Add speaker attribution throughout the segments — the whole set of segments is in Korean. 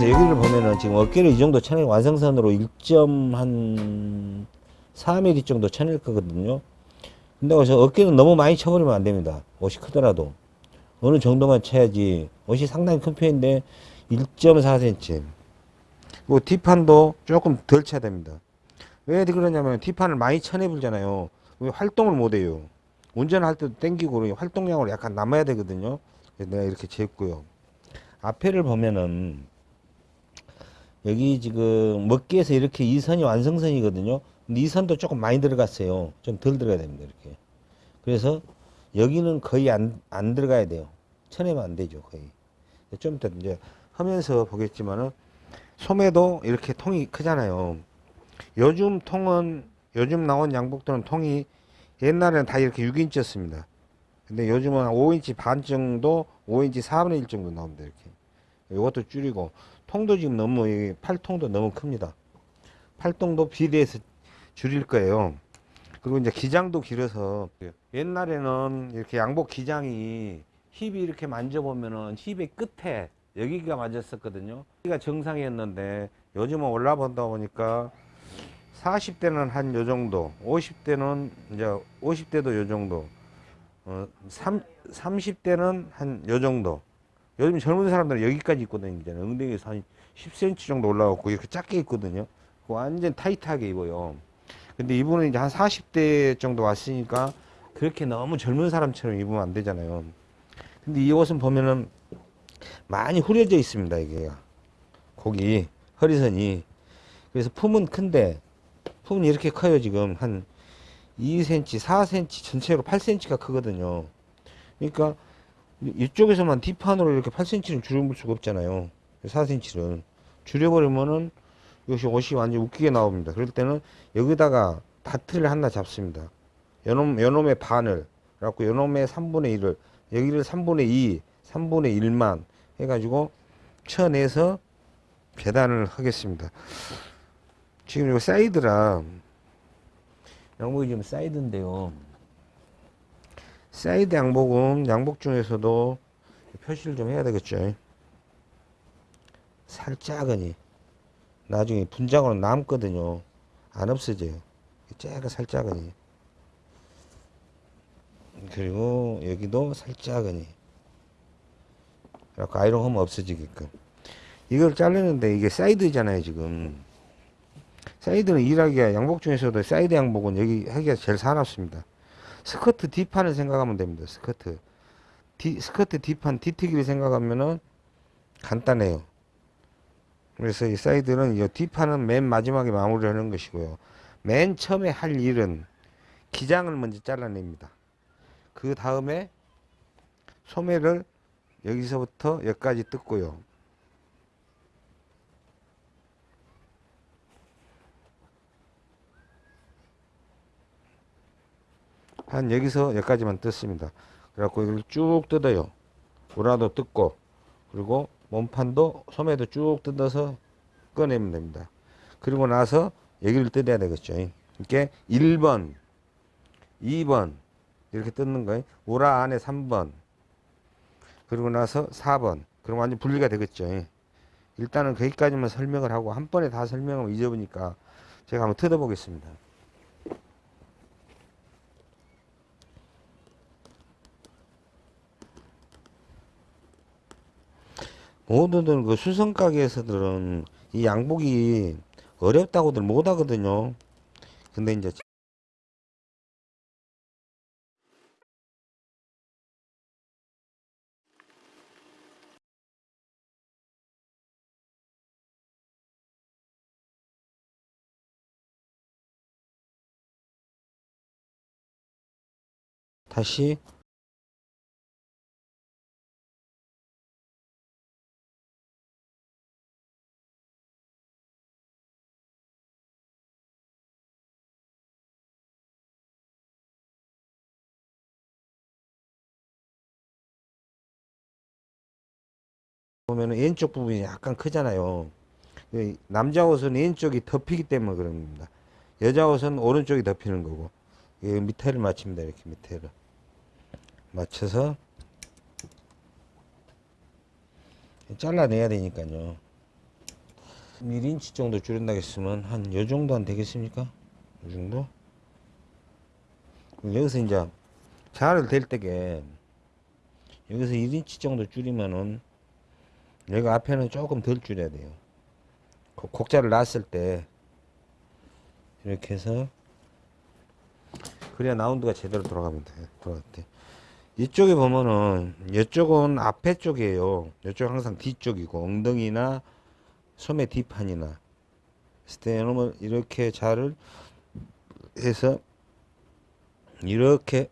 Speaker 1: 그래서 여기를 보면은 지금 어깨를 이 정도 쳐낼 완성선으로 1.한 4mm 정도 쳐낼 거거든요. 근데 어깨는 너무 많이 쳐버리면 안 됩니다. 옷이 크더라도. 어느 정도만 쳐야지. 옷이 상당히 큰 편인데 1.4cm. 그리고 뒷판도 조금 덜 쳐야 됩니다. 왜 그러냐면 뒷판을 많이 쳐내불잖아요. 왜 활동을 못 해요. 운전할 때도 땡기고 활동량으로 약간 남아야 되거든요. 내가 이렇게 재고요. 앞에를 보면은 여기 지금 먹기에서 이렇게 이 선이 완성선이거든요. 근데 이 선도 조금 많이 들어갔어요. 좀 덜 들어가야 됩니다. 이렇게. 그래서 여기는 거의 안, 안 들어가야 돼요. 쳐내면 안 되죠. 거의. 좀 이따 이제 하면서 보겠지만은 소매도 이렇게 통이 크잖아요. 요즘 통은 요즘 나온 양복들은 통이 옛날에는 다 이렇게 6인치였습니다. 근데 요즘은 5인치 반 정도, 5인치 4분의 1 정도 나옵니다. 이렇게. 이것도 줄이고 통도 지금 너무 이 팔통도 너무 큽니다. 팔통도 비례해서 줄일 거예요. 그리고 이제 기장도 길어서 옛날에는 이렇게 양복 기장이 힙이 이렇게 만져보면은 힙의 끝에 여기가 맞았었거든요. 여기가 정상이었는데 요즘은 올라본다 보니까 40대는 한 요 정도, 50대는 이제 50대도 요 정도, 어, 3, 30대는 한 요 정도. 요즘 젊은 사람들은 여기까지 입고 다니잖아요. 엉덩이에서 한 10cm 정도 올라가고 이렇게 작게 입거든요. 완전 타이트하게 입어요. 근데 이분은 이제 한 40대 정도 왔으니까 그렇게 너무 젊은 사람처럼 입으면 안 되잖아요. 근데 이 옷은 보면은 많이 후려져 있습니다. 이게 고기 허리선이 그래서 품은 큰데 품은 이렇게 커요 지금 한 2cm 4cm 전체로 8cm가 크거든요 그러니까 이쪽에서만 뒷판으로 이렇게 8cm는 줄여볼 수가 없잖아요. 4cm는. 줄여버리면은 이것이 옷이 완전 웃기게 나옵니다. 그럴 때는 여기다가 다트를 하나 잡습니다. 요놈, 요놈의 반을 그래갖고 요놈의 3분의 1을 여기를 3분의 2 3분의 1만 해가지고 쳐내서 계단을 하겠습니다. 지금 이거 사이드라 양복이 지금 사이드인데요 사이드 양복은 양복 중에서도 표시를 좀 해야 되겠죠. 살짝은이 나중에 분장으로 남거든요. 안 없어져요. 째가 살짝은이. 그리고 여기도 살짝은이. 그래갖고 아이롱 하면 없어지게끔. 이걸 자르는데 이게 사이드잖아요 지금. 사이드는 일하기가 양복 중에서도 사이드 양복은 여기 하기가 제일 사납습니다 스커트 뒷판을 생각하면 됩니다 스커트. 디, 스커트 뒷판 뒤트기를 생각하면은 간단해요. 그래서 이 사이드는 이 뒷판은 맨 마지막에 마무리하는 것이고요. 맨 처음에 할 일은 기장을 먼저 잘라냅니다. 그 다음에 소매를 여기서부터 여기까지 뜯고요. 한 여기서 여기까지만 뜯습니다. 그래갖고 이걸 쭉 뜯어요. 우라도 뜯고 그리고 몸판도 소매도 쭉 뜯어서 꺼내면 됩니다. 그리고 나서 여기를 뜯어야 되겠죠. 이렇게 1번, 2번 이렇게 뜯는 거예요. 우라 안에 3번, 그리고 나서 4번 그럼 완전 분리가 되겠죠 일단은 거기까지만 설명을 하고 한 번에 다 설명하면 잊어보니까 제가 한번 뜯어 보겠습니다 모두들 그 수성 가게에서들은 이 양복이 어렵다고들 못하거든요. 근데 이제 다시 보면 왼쪽 부분이 약간 크잖아요 남자 옷은 왼쪽이 덮이기 때문에 그럽니다 여자 옷은 오른쪽이 덮이는 거고 밑에를 맞춥니다 이렇게 밑에를 맞춰서 잘라내야 되니까요 1인치 정도 줄인다 했으면 한 요 정도 안 되겠습니까? 요 정도? 그럼 여기서 이제 자를 댈 때게 여기서 1인치 정도 줄이면은 여기 앞에는 조금 덜 줄여야 돼요. 곡- 곡자를 놨을 때 이렇게 해서 그래야 라운드가 제대로 돌아가면 돼. 돌아갈 때. 이쪽에 보면은 이쪽은 앞에 쪽이에요. 이쪽 항상 뒤쪽이고 엉덩이나 소매 뒷판이나 때는 이렇게 자를 해서 이렇게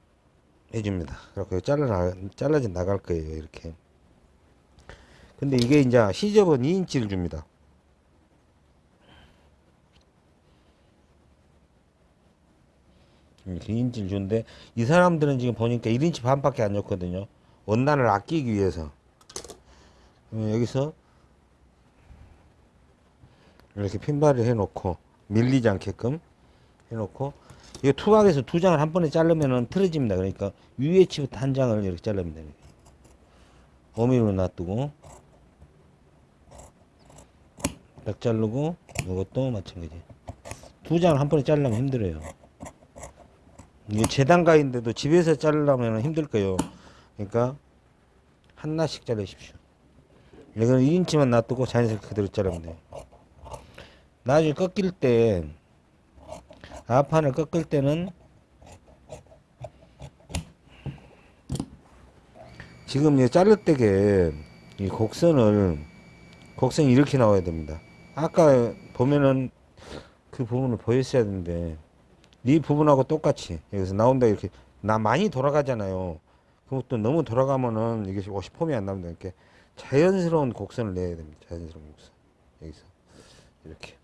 Speaker 1: 해줍니다. 그렇게 잘라 잘라져 나갈 거예요. 이렇게. 근데 이게 이제 시접은 2인치를 줍니다. 이렇게 2인치를 주는데 이 사람들은 지금 보니까 1인치 반밖에 안 줬거든요. 원단을 아끼기 위해서. 여기서 이렇게 핀발을 해놓고 밀리지 않게끔 해놓고 이거 투박에서 두 장을 한 번에 자르면은 틀어집니다. 그러니까 위에 치부터 한 장을 이렇게. 이렇게. 어미로 놔두고 딱 자르고 이것도 마찬가지. 두 장을 한 번에 자르려면 힘들어요. 이게 재단가인데도 집에서 자르려면 힘들 거예요. 그러니까 하나씩 자르십시오. 이거는 2인치만 놔두고 자연스럽게 그대로 자르면 돼요. 나중에 꺾일 때 앞판을 꺾을 때는 지금 이 자를 때게 이 곡선을 곡선이 이렇게 나와야 됩니다. 아까 보면은 그 부분을 보였어야 되는데 이 부분하고 똑같이 여기서 나온다 이렇게 나 많이 돌아가잖아요. 그것도 너무 돌아가면은 이게 옷이 폼이 안 납니다. 이렇게 자연스러운 곡선을 내야 됩니다. 자연스러운 곡선 여기서 이렇게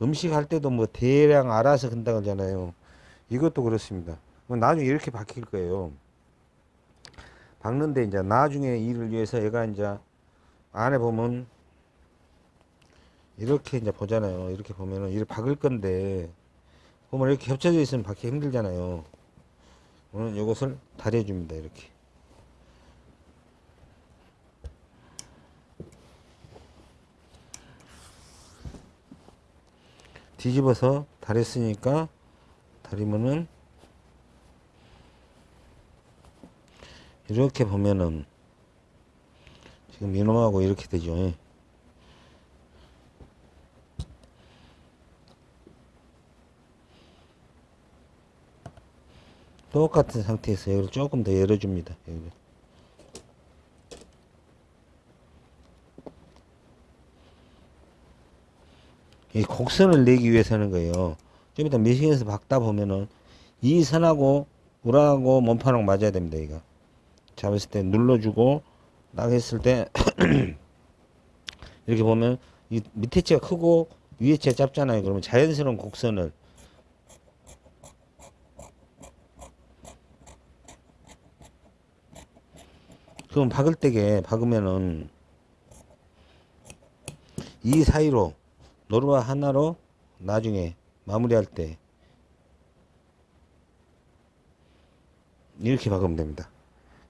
Speaker 1: 음식 할 때도 뭐 대량 알아서 근다 그러잖아요. 이것도 그렇습니다. 뭐 나중에 이렇게 바뀔 거예요. 박는데 이제 나중에 일을 위해서 얘가 이제 안에 보면 이렇게 이제 보잖아요. 이렇게 보면은 이를 박을 건데 보면 이렇게 겹쳐져 있으면 박기 힘들잖아요. 오늘 이것을 다려 줍니다. 이렇게. 뒤집어서 다렸으니까 다리면은 이렇게 보면은 지금 이놈하고 이렇게 되죠. 똑같은 상태에서 여기를 조금 더 열어줍니다. 여기를. 이 곡선을 내기 위해서 하는 거예요. 좀 이따 미싱에서 박다 보면은 이 선하고 우라하고 몸판하고 맞아야 됩니다. 이거 잡았을 때 눌러주고 딱 했을 때 이렇게 보면 이 밑에 치가 크고 위에 치가 짧잖아요. 그러면 자연스러운 곡선을 그럼 박을 때게 박으면은 이 사이로 노루와 하나로 나중에 마무리할 때 이렇게 박으면 됩니다.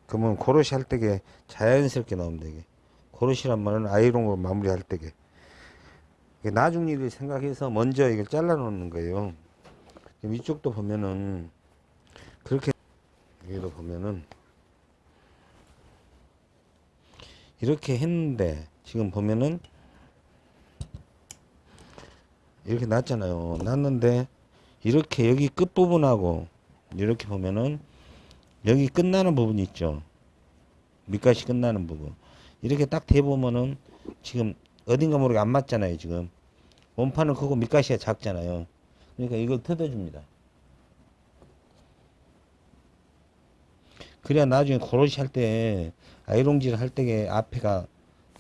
Speaker 1: 그러면 고로시 할 때게 자연스럽게 나오면 되게 고로시란 말은 아이롱으로 마무리할 때게 나중 일을 생각해서 먼저 이걸 잘라 놓는 거예요. 이쪽도 보면은 그렇게 여기도 보면은 이렇게 했는데 지금 보면은 이렇게 났잖아요. 났는데 이렇게 여기 끝부분하고 이렇게 보면은 여기 끝나는 부분이 있죠. 밑가시 끝나는 부분. 이렇게 딱 대보면은 지금 어딘가 모르게 안 맞잖아요. 지금 원판은 크고 밑가시가 작잖아요. 그러니까 이걸 뜯어줍니다. 그래야 나중에 고로시 할 때 아이롱질 할 때에 앞에가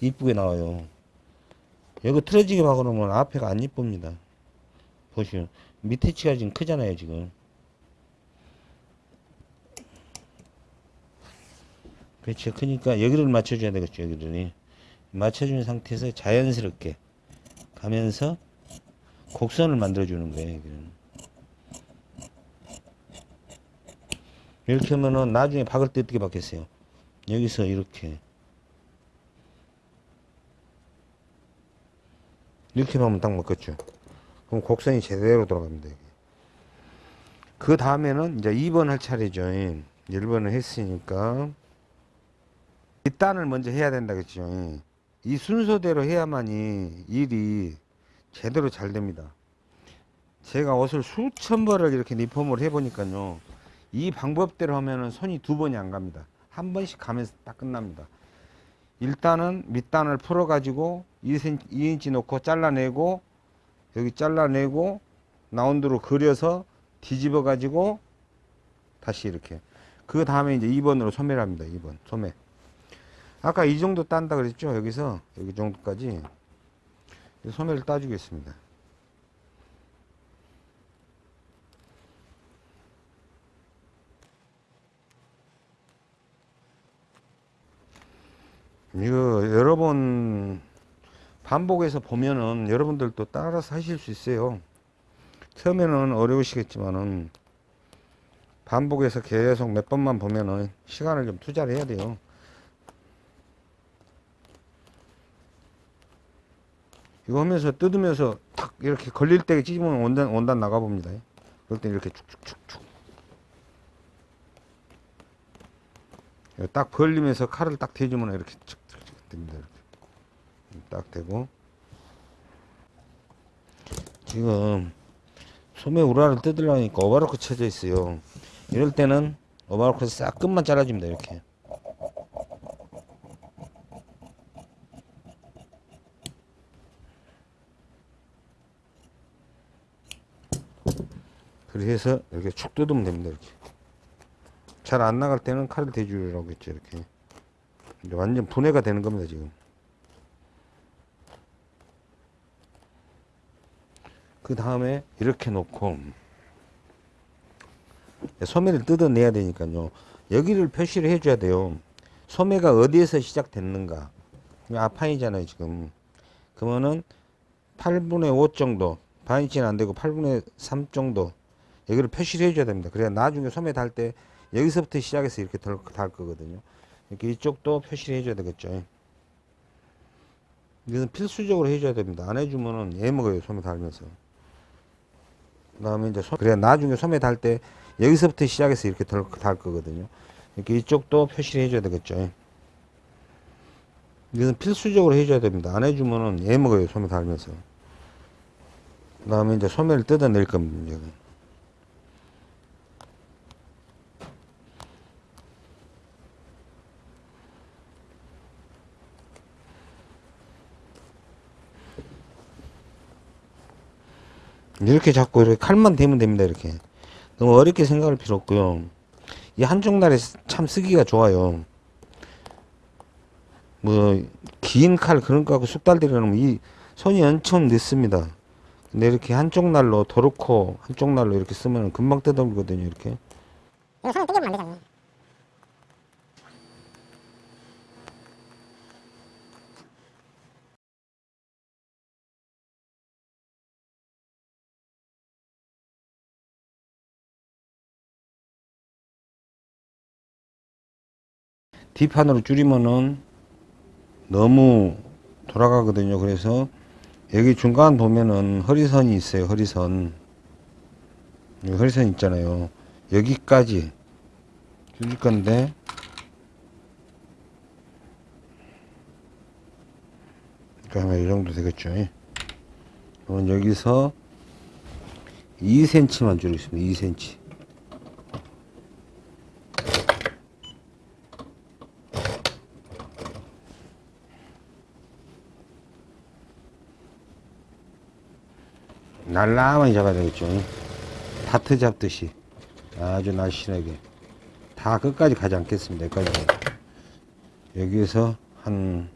Speaker 1: 이쁘게 나와요. 여기 틀어지게 박아놓으면 앞에가 안 이쁩니다. 보시면 밑에 치가 지금 크잖아요 지금. 그렇죠. 그러니까 여기를 맞춰줘야 되겠죠 여기를. 맞춰준 상태에서 자연스럽게 가면서 곡선을 만들어주는 거예요 여기는. 이렇게 하면은 나중에 박을 때 어떻게 박겠어요? 여기서 이렇게 이렇게 하면 딱 먹겠죠. 그럼 곡선이 제대로 돌아갑니다. 그 다음에는 이제 2번 할 차례죠. 1번을 했으니까 이 단을 먼저 해야 된다겠죠. 이 순서대로 해야만이 일이 제대로 잘 됩니다. 제가 옷을 수천 벌을 이렇게 리폼을 해보니까요. 이 방법대로 하면은 손이 두 번이 안 갑니다. 한 번씩 가면서 딱 끝납니다. 일단은 밑단을 풀어 가지고 2cm, 2인치 놓고 잘라내고 여기 잘라내고 라운드로 그려서 뒤집어 가지고 다시 이렇게. 그 다음에 이제 2번으로 소매를 합니다. 2번 소매. 아까 이 정도 딴다 그랬죠? 여기서? 여기 정도까지. 소매를 따주겠습니다 이거 여러 번 반복해서 보면은 여러분들도 따라서 하실 수 있어요. 처음에는 어려우시겠지만은 반복해서 계속 몇 번만 보면은 시간을 좀 투자를 해야 돼요. 이거 하면서 뜯으면서 탁 이렇게 걸릴 때 찢으면 원단, 원단 나가 봅니다. 그럴 때 이렇게. 이거 딱 벌리면서 칼을 딱 대주면 이렇게 됩니다. 이렇게. 딱 되고. 지금 소매 우라를 뜯으려니까 오바로크 쳐져 있어요. 이럴 때는 오바로크 싹 끝만 잘라줍니다. 이렇게. 해서 이렇게 축 뜯으면 됩니다. 이렇게. 잘 안 나갈 때는 칼을 대주라고 했죠. 이렇게. 완전 분해가 되는 겁니다. 지금. 그 다음에 이렇게 놓고 소매를 뜯어내야 되니까요. 여기를 표시를 해줘야 돼요. 소매가 어디에서 시작됐는가. 아판이잖아요, 지금. 그러면은 8분의 5 정도, 반인치는 안 되고 8분의 3 정도. 여기를 표시를 해줘야 됩니다. 그래야 나중에 소매 달 때 여기서부터 시작해서 이렇게 달, 달 거거든요. 이렇게 이쪽도 표시를 해줘야 되겠죠. 이것은 필수적으로 해줘야 됩니다. 안 해주면은 애 먹어요, 소매 달면서. 그 다음에 이제 소, 그래야 나중에 소매 달 때 여기서부터 시작해서 이렇게 달, 달 거거든요. 이렇게 이쪽도 표시를 해줘야 되겠죠. 이것은 필수적으로 해줘야 됩니다. 안 해주면은 애 먹어요, 소매 달면서. 그 다음에 이제 소매를 뜯어낼 겁니다. 이렇게 잡고 이렇게 칼만 대면 됩니다 이렇게. 너무 어렵게 생각할 필요 없고요. 이 한쪽 날에 참 쓰기가 좋아요. 뭐 긴 칼 그런 거 하고 쑥달들이라면 이 손이 엄청 늦습니다. 근데 이렇게 한쪽 날로 도르코 한쪽 날로 이렇게 쓰면 금방 뜯어물거든요 이렇게.
Speaker 2: 이거 손을 뜯으면 안 되잖아요.
Speaker 1: D판으로 줄이면은 너무 돌아가거든요. 그래서 여기 중간 보면은 허리선이 있어요. 허리선. 허리선 있잖아요. 여기까지 줄일 건데 그러면 이 정도 되겠죠. 그럼 여기서 2cm만 줄이겠습니다. 2cm. 날라만 잡아야 되겠죠. 다트 잡듯이 아주 날씬하게 다 끝까지 가지 않겠습니다. 여기까지. 여기에서 한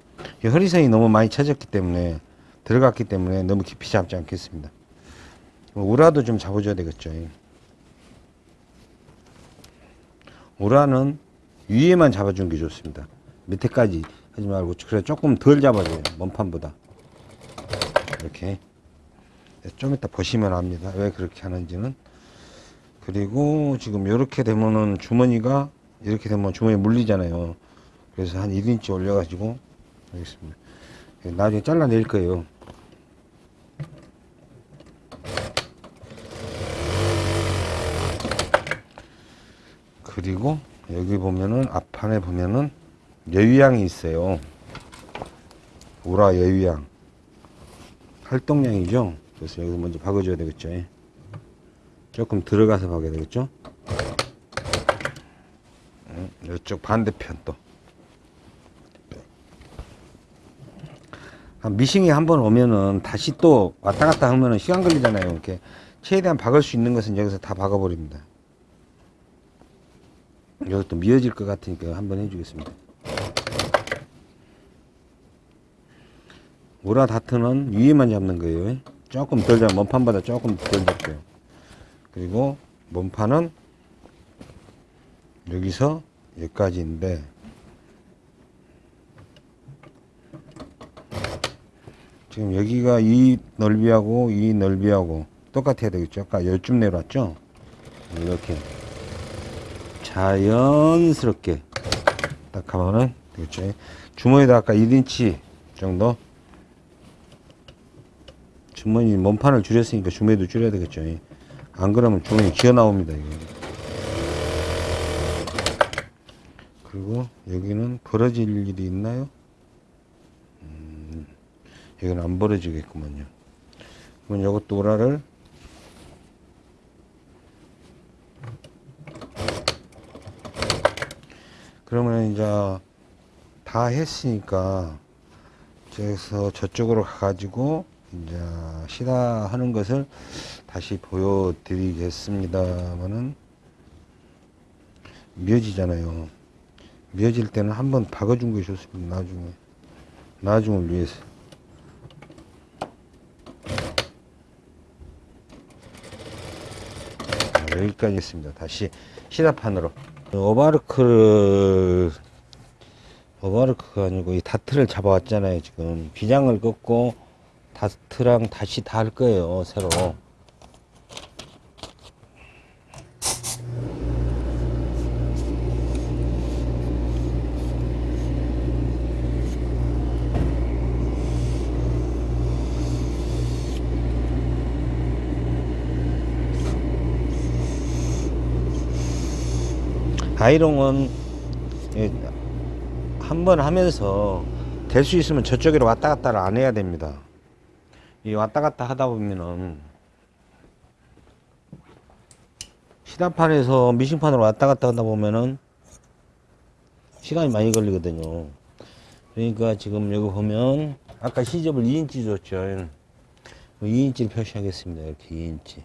Speaker 1: 허리선이 너무 많이 쳐졌기 때문에 들어갔기 때문에 너무 깊이 잡지 않겠습니다. 우라도 좀 잡아줘야 되겠죠. 우라는 위에만 잡아주는 게 좋습니다. 밑에까지 하지 말고 그래 조금 덜 잡아줘요. 몸판보다 이렇게 예, 좀 이따 보시면 압니다. 왜 그렇게 하는지는. 그리고 지금 이렇게 되면은 주머니가 이렇게 되면 주머니 물리잖아요. 그래서 한 1인치 올려 가지고 알겠습니다. 예, 나중에 잘라낼 거예요. 그리고 여기 보면은 앞판에 보면은 여유양이 있어요. 우라 여유양. 활동량이죠? 그래서 여기서 먼저 박아줘야 되겠죠. 예. 조금 들어가서 박아야 되겠죠. 음, 이쪽 반대편 또. 아, 미싱이 한 번 오면은 다시 또 왔다 갔다 하면은 시간 걸리잖아요. 이렇게 최대한 박을 수 있는 것은 여기서 다 박아 버립니다. 여기 또 미어질 것 같으니까 한번 해주겠습니다. 우라 다트는 위에만 잡는 거예요. 조금 덜 잡, 몸판보다 조금 덜 잡고요. 그리고 몸판은 여기서 여기까지인데 지금 여기가 이 넓이하고 이 넓이하고 똑같아야 되겠죠. 아까 열쯤 내려왔죠. 이렇게 자연스럽게 딱 하면은 되겠죠. 주머니에다 아까 1인치 정도 주머니 몸판을 줄였으니까 주머니도 줄여야 되겠죠. 안 그러면 주머니 기어 나옵니다. 이거. 그리고 여기는 벌어질 일이 있나요? 음, 여기는 안 벌어지겠구만요. 그러면 이것도 오라를 그러면 이제 다 했으니까 저기서 저쪽으로 가가지고 이제 시다하는 것을 다시 보여드리겠습니다만은 미어지잖아요. 미어질 때는 한번 박아준 것이 좋습니다. 나중에 나중을 위해서. 자, 여기까지 했습니다. 다시 시다판으로 오바르크를 오바르크가 아니고 이 다트를 잡아왔잖아요. 지금 비장을 꺾고 다트랑 다시 다 할 거예요. 새로. 아이롱은 한 번 하면서 될 수 있으면 저쪽으로 왔다 갔다를 안 해야 됩니다. 이 왔다 갔다 하다 보면은 시다판에서 미싱판으로 왔다 갔다 하다 보면은 시간이 많이 걸리거든요. 그러니까 지금 여기 보면 아까 시접을 2인치 줬죠. 2인치를 표시하겠습니다. 이렇게 2인치.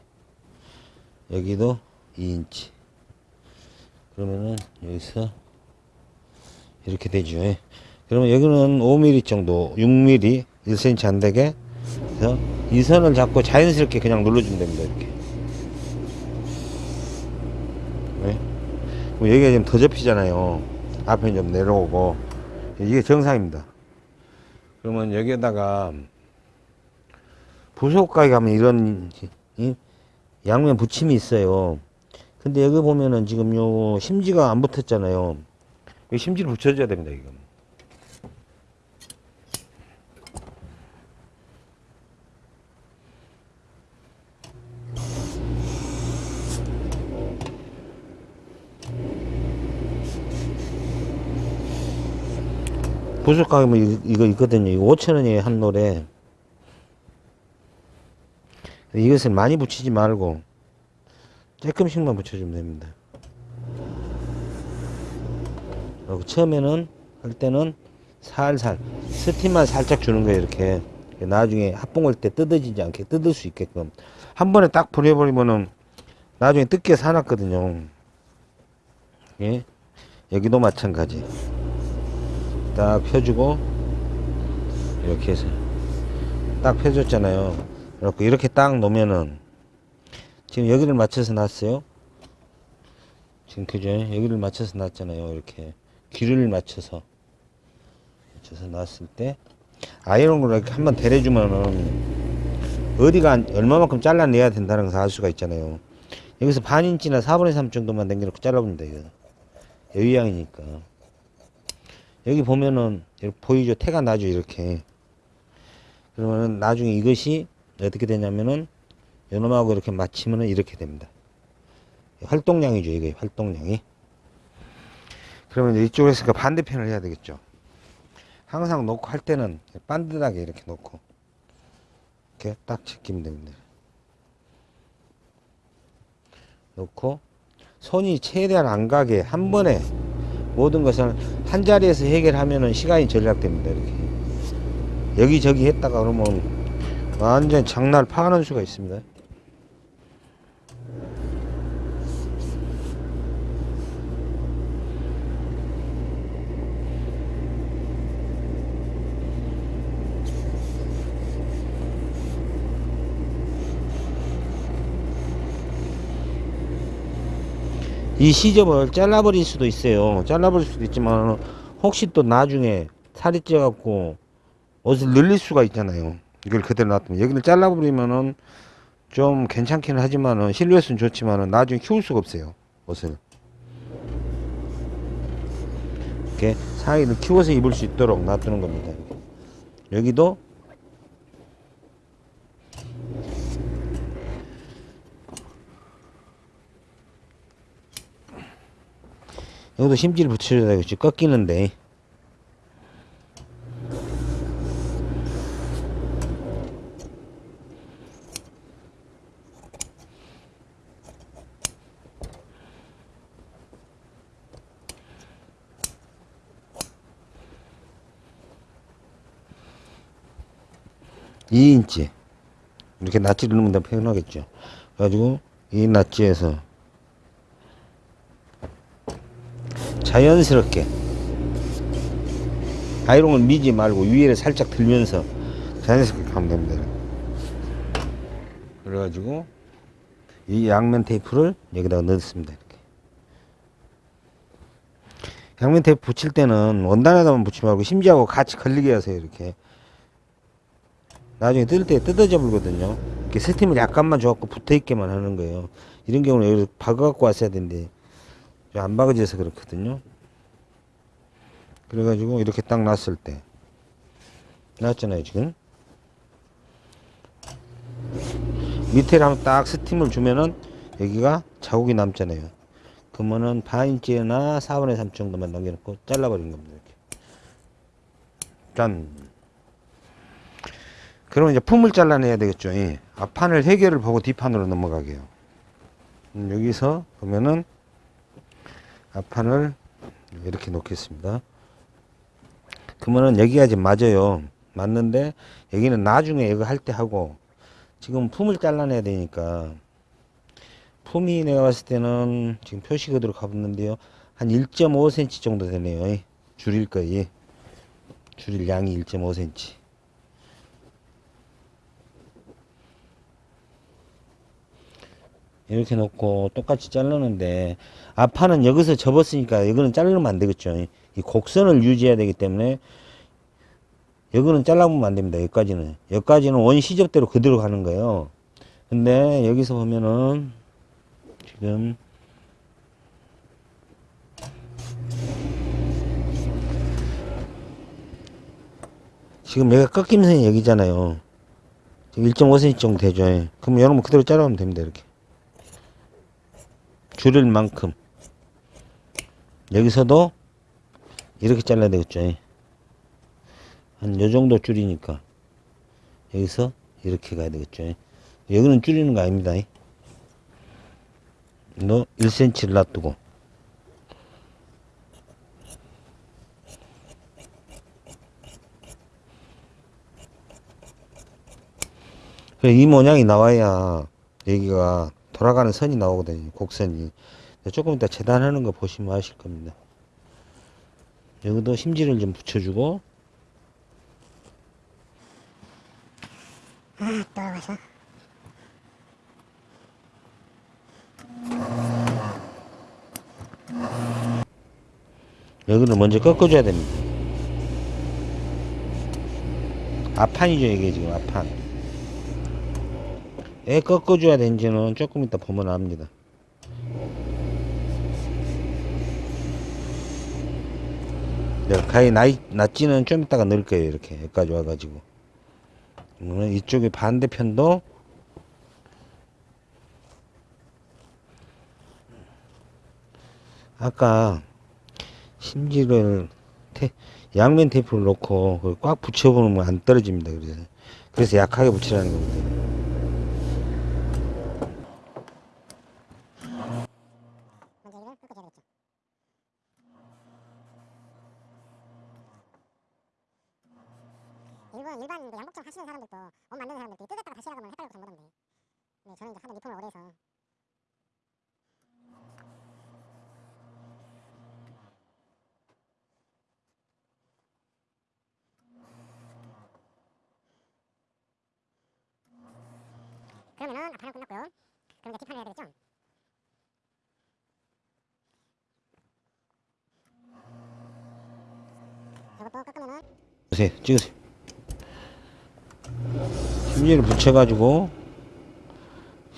Speaker 1: 여기도 2인치. 그러면은 여기서 이렇게 되죠. 그러면 여기는 5mm 정도, 6mm, 1cm 안 되게 그래서 이 선을 잡고 자연스럽게 그냥 눌러주면 됩니다. 이렇게. 네. 그럼 여기가 지금 더 접히잖아요. 앞에 좀 내려오고 이게 정상입니다. 그러면 여기에다가 부속가게 가면 이런 이 양면 붙임이 있어요. 근데 여기 보면은 지금 요 심지가 안 붙었잖아요. 이 심지를 붙여줘야 됩니다, 이거. 이- 이거 있거든요. 이거 5천원이에요, 한 노래. 이것을 많이 붙이지 말고, 조금씩만 붙여주면 됩니다. 그리고 처음에는 할 때는 살살 스팀만 살짝 주는 거예요 이렇게 나중에 합봉 할 때 뜯어지지 않게 뜯을 수 있게끔 한 번에 딱 보내버리면은 나중에 뜯겨 사놨거든요 예 여기도 마찬가지 딱 펴주고 이렇게 해서 딱 펴줬잖아요 그렇고 이렇게 딱 놓으면은 지금 여기를 맞춰서 놨어요 지금 그죠? 여기를 맞춰서 놨잖아요. 이렇게 길을 맞춰서 맞춰서 놨을 때 아이롱으로 이렇게 한번 데려주면은 어디가 안- 얼마만큼 잘라내야 된다는 것을 알 수가 있잖아요. 여기서 반 인치나 4분의 3 정도만 남겨놓고 잘라봅니다. 이거 여유양이니까 여기 보면은 보이죠? 태가 나죠? 이렇게 그러면은 나중에 이것이 어떻게 되냐면은 요놈하고 이렇게 맞추면은 이렇게 됩니다. 활동량이죠, 이게 활동량이. 그러면 이쪽으로 했으니까 반대편을 해야 되겠죠. 항상 놓고 할 때는 반듯하게 이렇게 놓고 이렇게 딱 지키면 됩니다. 놓고 손이 최대한 안 가게 한 번에 모든 것을 한 자리에서 해결하면은 시간이 절약됩니다. 이렇게 여기저기 했다가 그러면 완전 장날 파는 수가 있습니다. 이 시접을 잘라버릴 수도 있어요. 잘라버릴 수도 있지만 혹시 또 나중에 살이 쪄갖고 옷을 늘릴 수가 있잖아요. 이걸 그대로 놔두면 여기를 잘라버리면은 좀 괜찮기는 하지만은 실루엣은 좋지만은 나중에 키울 수가 없어요. 옷을 이렇게 사이를 키워서 입을 수 있도록 놔두는 겁니다. 여기도 여기도 심지를 붙여줘야 되겠지. 꺾이는데. 이인치. 이렇게 낫지를 넣으면 더 편하겠죠. 그래가지고 이 낫지에서 자연스럽게 아이롱을 미지 말고 위에를 살짝 들면서 자연스럽게 가면 됩니다. 그래가지고 이 양면 테이프를 여기다가 넣습니다. 이렇게 양면 테이프 붙일 때는 원단에다만 붙이지 말고 심지하고 같이 걸리게 하세요. 이렇게 나중에 뜯을 때 뜯어져 불거든요. 이렇게 스팀을 약간만 줘갖고 붙어 있게만 하는 거예요. 이런 경우는 여기서 박아갖고 왔어야 되는데 안 박아져서 그렇거든요. 그래가지고 이렇게 딱 놨을 때 놨잖아요 지금. 밑에를 한번 딱 스팀을 주면은 여기가 자국이 남잖아요. 그러면은 반인치나 4분의 3 정도만 남겨놓고 잘라버린 겁니다 이렇게. 짠. 그러면 이제 품을 잘라내야 되겠죠 예. 앞판을 해결을 보고 뒷판으로 넘어가게요. 음, 여기서 보면은 앞판을 이렇게 놓겠습니다. 그러면은 여기가 지금 맞아요. 맞는데 여기는 나중에 이거 할 때 하고 지금 품을 잘라내야 되니까 품이 내가 봤을 때는 지금 표시 그대로 가봤는데요. 한 1.5cm 정도 되네요. 줄일 거예요. 줄일 양이 1.5cm. 이렇게 놓고 똑같이 자르는데 앞판은 여기서 접었으니까 이거는 자르면 안 되겠죠. 이 곡선을 유지해야 되기 때문에 여기는 잘라보면 안 됩니다. 여기까지는. 여기까지는 원 시접대로 그대로 가는 거예요. 근데 여기서 보면은 지금 지금 여기가 꺾임선이 여기잖아요. 지금 1.5cm 정도 되죠. 그럼 여러분 그대로 자르면 됩니다 이렇게 줄일 만큼. 여기서도 이렇게 잘라야 되겠죠. 한 요정도 줄이니까 여기서 이렇게 가야 되겠죠. 여기는 줄이는 거 아닙니다. 너 1cm를 놔두고. 이 모양이 나와야 여기가 돌아가는 선이 나오거든요. 곡선이. 조금 이따 재단하는 거 보시면 아실 겁니다. 여기도 심지를 좀 붙여주고
Speaker 2: 아, 또 와서.
Speaker 1: 여기를 먼저 꺾어줘야 됩니다. 앞판이죠 이게 지금 앞판. 애 꺾어줘야 되는지는 조금 이따 보면 압니다. 네, 가히 나이, 낫지는 좀 이따가 넣을 거예요. 이렇게 여기까지 와가지고. 이쪽에 반대편도 아까 심지를 테, 양면 테이프를 놓고 꽉 붙여보면 안 떨어집니다. 그래서 그래서 약하게 붙이라는 겁니다.
Speaker 2: 먼저 여기를 꺾어줘야겠죠. 일본 일반 이제 양복점 하시는 사람들도 옷 만드는 사람들도 뜯었다가 다시 하면 헷갈리고 전부던데. 근데 저는 이제 하도 리폼을 오래 해서 그러면은 앞판은 끝났고요. 그럼 이제 뒷판을 해야 되겠죠? 저것도 깎으면은
Speaker 1: 보세요. 찍으세요. 심지를 붙여가지고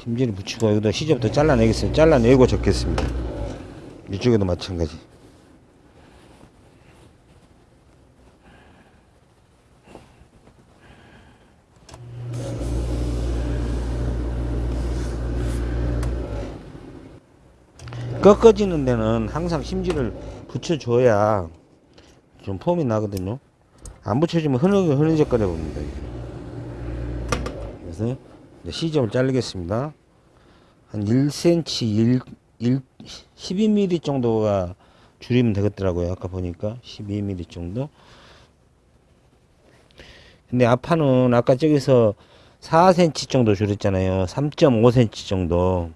Speaker 1: 심지를 붙이고 여기다 시접부터 잘라내겠어요. 잘라내고 적겠습니다. 이쪽에도 마찬가지. 꺾어지는 데는 항상 심지를 붙여줘야 좀 폼이 나거든요. 안 붙여주면 흐느적거려 봅니다. 그래서 시접을 자르겠습니다. 한 1cm, 1, 1, 12mm 정도가 줄이면 되겠더라고요. 아까 보니까 12mm 정도. 근데 앞판은 아까 저기서 4cm 정도 줄였잖아요. 3.5cm 정도.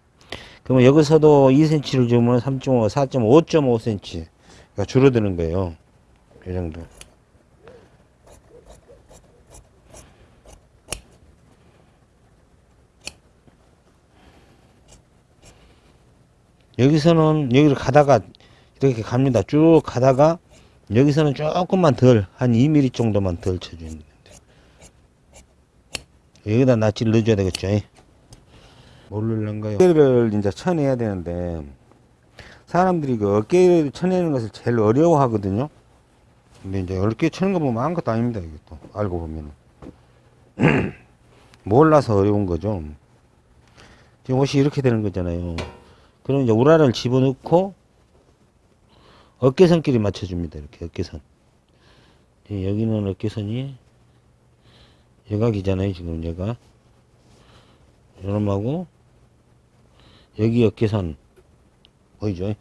Speaker 1: 그러면 여기서도 2cm를 주면 3.5, 4.5, 5.5cm가 줄어드는 거예요. 이 정도. 여기서는 여기를 가다가 이렇게 갑니다. 쭉 가다가 여기서는 조금만 덜, 한 2mm 정도만 덜 쳐주는 데 여기다 낫지를 넣어줘야 되겠죠. 뭘 넣을란가요? 어깨를 이제 쳐내야 되는데 사람들이 그 어깨를 쳐내는 것을 제일 어려워 하거든요. 근데 이제 어렵게 치는 거 보면 아무것도 아닙니다. 이게 또 알고 보면 몰라서 어려운 거죠. 지금 옷이 이렇게 되는 거잖아요. 그럼 이제 우라를 집어넣고 어깨선끼리 맞춰줍니다. 이렇게 어깨선. 예, 여기는 어깨선이 여각이잖아요. 지금 얘가 요놈하고 여기 어깨선 보이죠?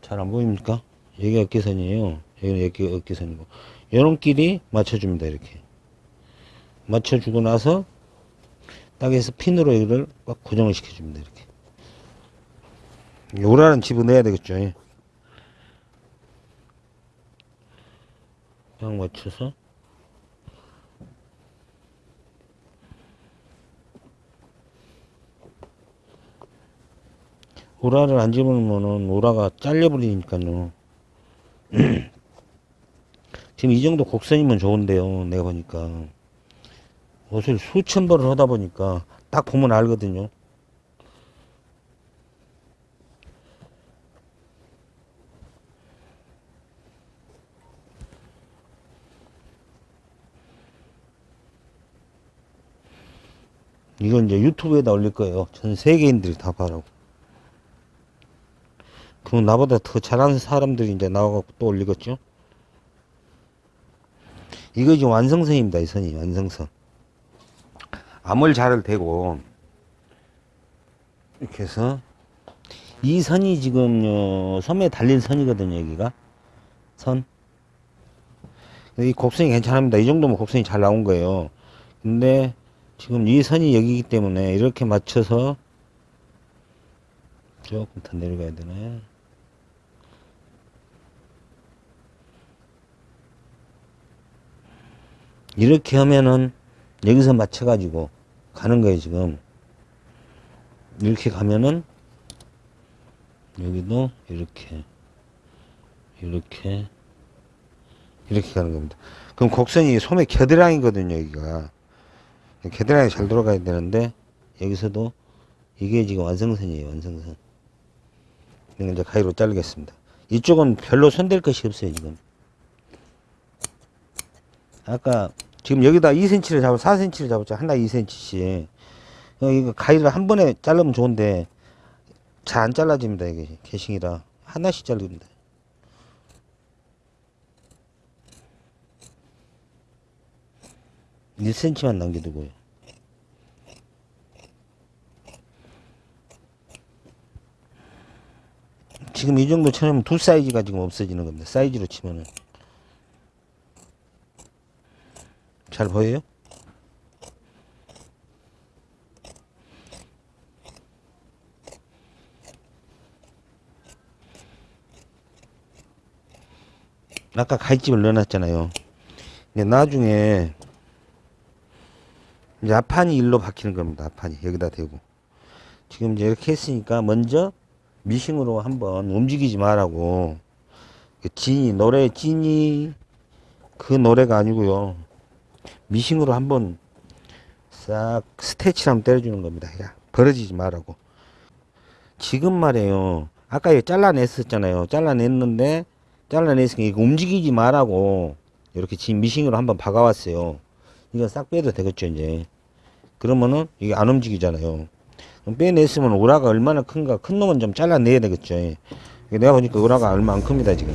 Speaker 1: 잘 안 보입니까? 여기 어깨선이에요. 여기는 여기 어깨선이고 요놈끼리 맞춰줍니다. 이렇게 맞춰주고 나서 딱해서 핀으로 여기를 꽉 고정을 시켜줍니다. 이렇게 요라는 집어넣어야 되겠죠. 예. 딱 맞춰서 우라를 안 집으면은 우라가 잘려버리니까요. 지금 이 정도 곡선이면 좋은데요. 내가 보니까 옷을 수천 벌을 하다 보니까 딱 보면 알거든요. 이건 이제 유튜브에다 올릴 거예요. 전 세계인들이 다 봐라고. 그럼 나보다 더 잘하는 사람들이 이제 나와갖고 또 올리겠죠? 이거 지금 완성선입니다. 이 선이 완성선. 암을 잘을 대고 이렇게 해서 이 선이 지금 어, 섬에 달린 선이거든요. 여기가 선. 이 곡선이 괜찮습니다. 이 정도면 곡선이 잘 나온 거예요. 근데 지금 이 선이 여기기 때문에 이렇게 맞춰서 조금 더 내려가야 되네. 이렇게 하면은 여기서 맞춰 가지고 가는 거예요, 지금. 이렇게 가면은 여기도 이렇게, 이렇게, 이렇게 가는 겁니다. 그럼 곡선이 소매 겨드랑이거든요, 여기가. 겨드랑이 잘 돌아가야 되는데, 여기서도 이게 지금 완성선이에요, 완성선. 이건 이제 가위로 자르겠습니다. 이쪽은 별로 손댈 것이 없어요, 지금. 아까 지금 여기다 2cm를 잡고 4cm를 잡았죠. 하나 2cm씩. 이거 가위를 한 번에 자르면 좋은데 잘 안 잘라집니다. 이게 개싱이라 하나씩 자릅니다. 1cm만 남겨두고요. 지금 이 정도 쳐내면 두 사이즈가 지금 없어지는 겁니다. 사이즈로 치면은. 잘 보여요? 아까 갈집을 넣어놨잖아요. 이제 나중에 이제 앞판이 일로 박히는 겁니다. 앞판이 여기다 대고 지금 이제 이렇게 했으니까 먼저 미싱으로 한번 움직이지 말라고 그 진이 노래 진이 그 노래가 아니고요. 미싱으로 한번 싹 스테치를 한번 때려주는 겁니다. 야 벌어지지 말라고. 지금 말이에요. 아까 이거 잘라냈었잖아요. 잘라냈는데 잘라냈으니까 이거 움직이지 말라고 이렇게 지금 미싱으로 한번 박아왔어요. 이거 싹 빼도 되겠죠 이제. 그러면은 이게 안 움직이잖아요. 빼냈으면 우라가 얼마나 큰가 큰 놈은 좀 잘라내야 되겠죠. 내가 보니까 안 큽니다 지금.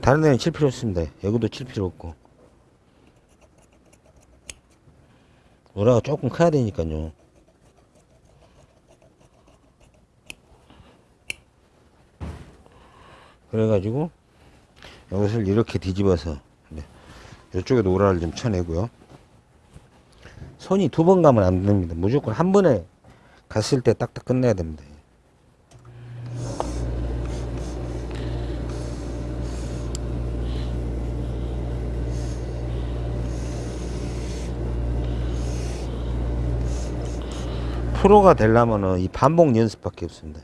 Speaker 1: 다른 데는 칠 필요 없습니다. 여기도 칠 필요 없고. 우라가 조금 커야 되니까요. 그래가지고 이것을 이렇게 뒤집어서 네. 이쪽에도 우라를 좀 쳐내고요. 손이 두 번 가면 안 됩니다. 무조건 한 번에 갔을 때 딱딱 끝내야 됩니다. 프로가 되려면은 이 반복 연습밖에 없습니다.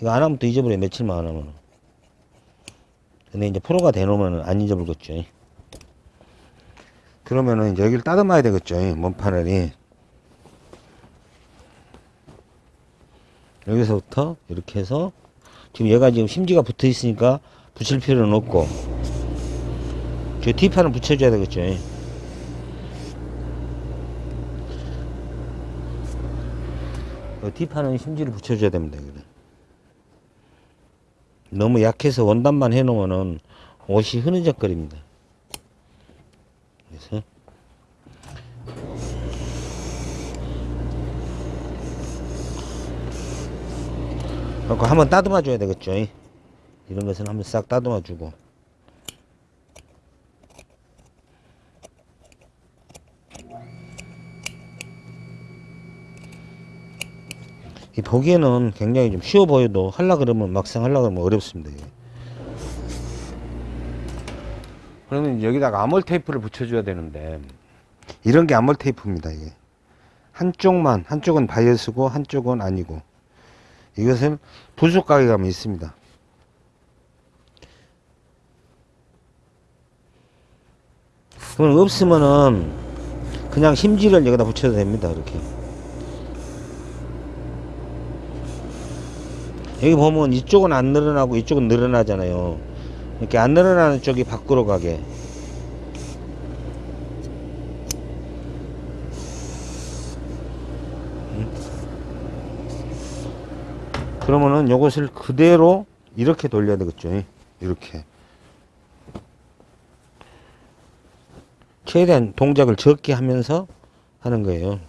Speaker 1: 이거 안 하면 또 잊어버려 며칠만 안 하면. 근데 이제 프로가 되놓으면 안 잊어버리겠죠. 그러면은 이제 여기를 따듬어야 되겠죠. 몸판을. 여기서부터 이렇게 해서 지금 얘가 지금 심지가 붙어 있으니까 붙일 필요는 없고 저 뒷판을 붙여줘야 되겠죠. 그 뒷판은 심지를 붙여줘야 됩니다. 너무 약해서 원단만 해놓으면은 옷이 흐느적거립니다. 그래서 그거 한번 따듬어 줘야 되겠죠. 이런 것은 한번 싹 따듬어 주고 보기에는 굉장히 좀 쉬워 보여도 하려 그러면 막상 하려 그러면 어렵습니다. 이게. 그러면 여기다가 아몰 테이프를 붙여줘야 되는데 이런 게 아몰 테이프입니다. 이게 한쪽만 한쪽은 바이어스고 한쪽은 아니고 이것을 부속 가게 가면 있습니다. 그럼 없으면은 그냥 심지를 여기다 붙여도 됩니다. 이렇게. 여기 보면 이쪽은 안 늘어나고 이쪽은 늘어나잖아요. 이렇게 안 늘어나는 쪽이 밖으로 가게. 음? 그러면은 요것을 그대로 이렇게 돌려야 되겠죠. 이렇게. 최대한 동작을 적게 하면서 하는 거예요.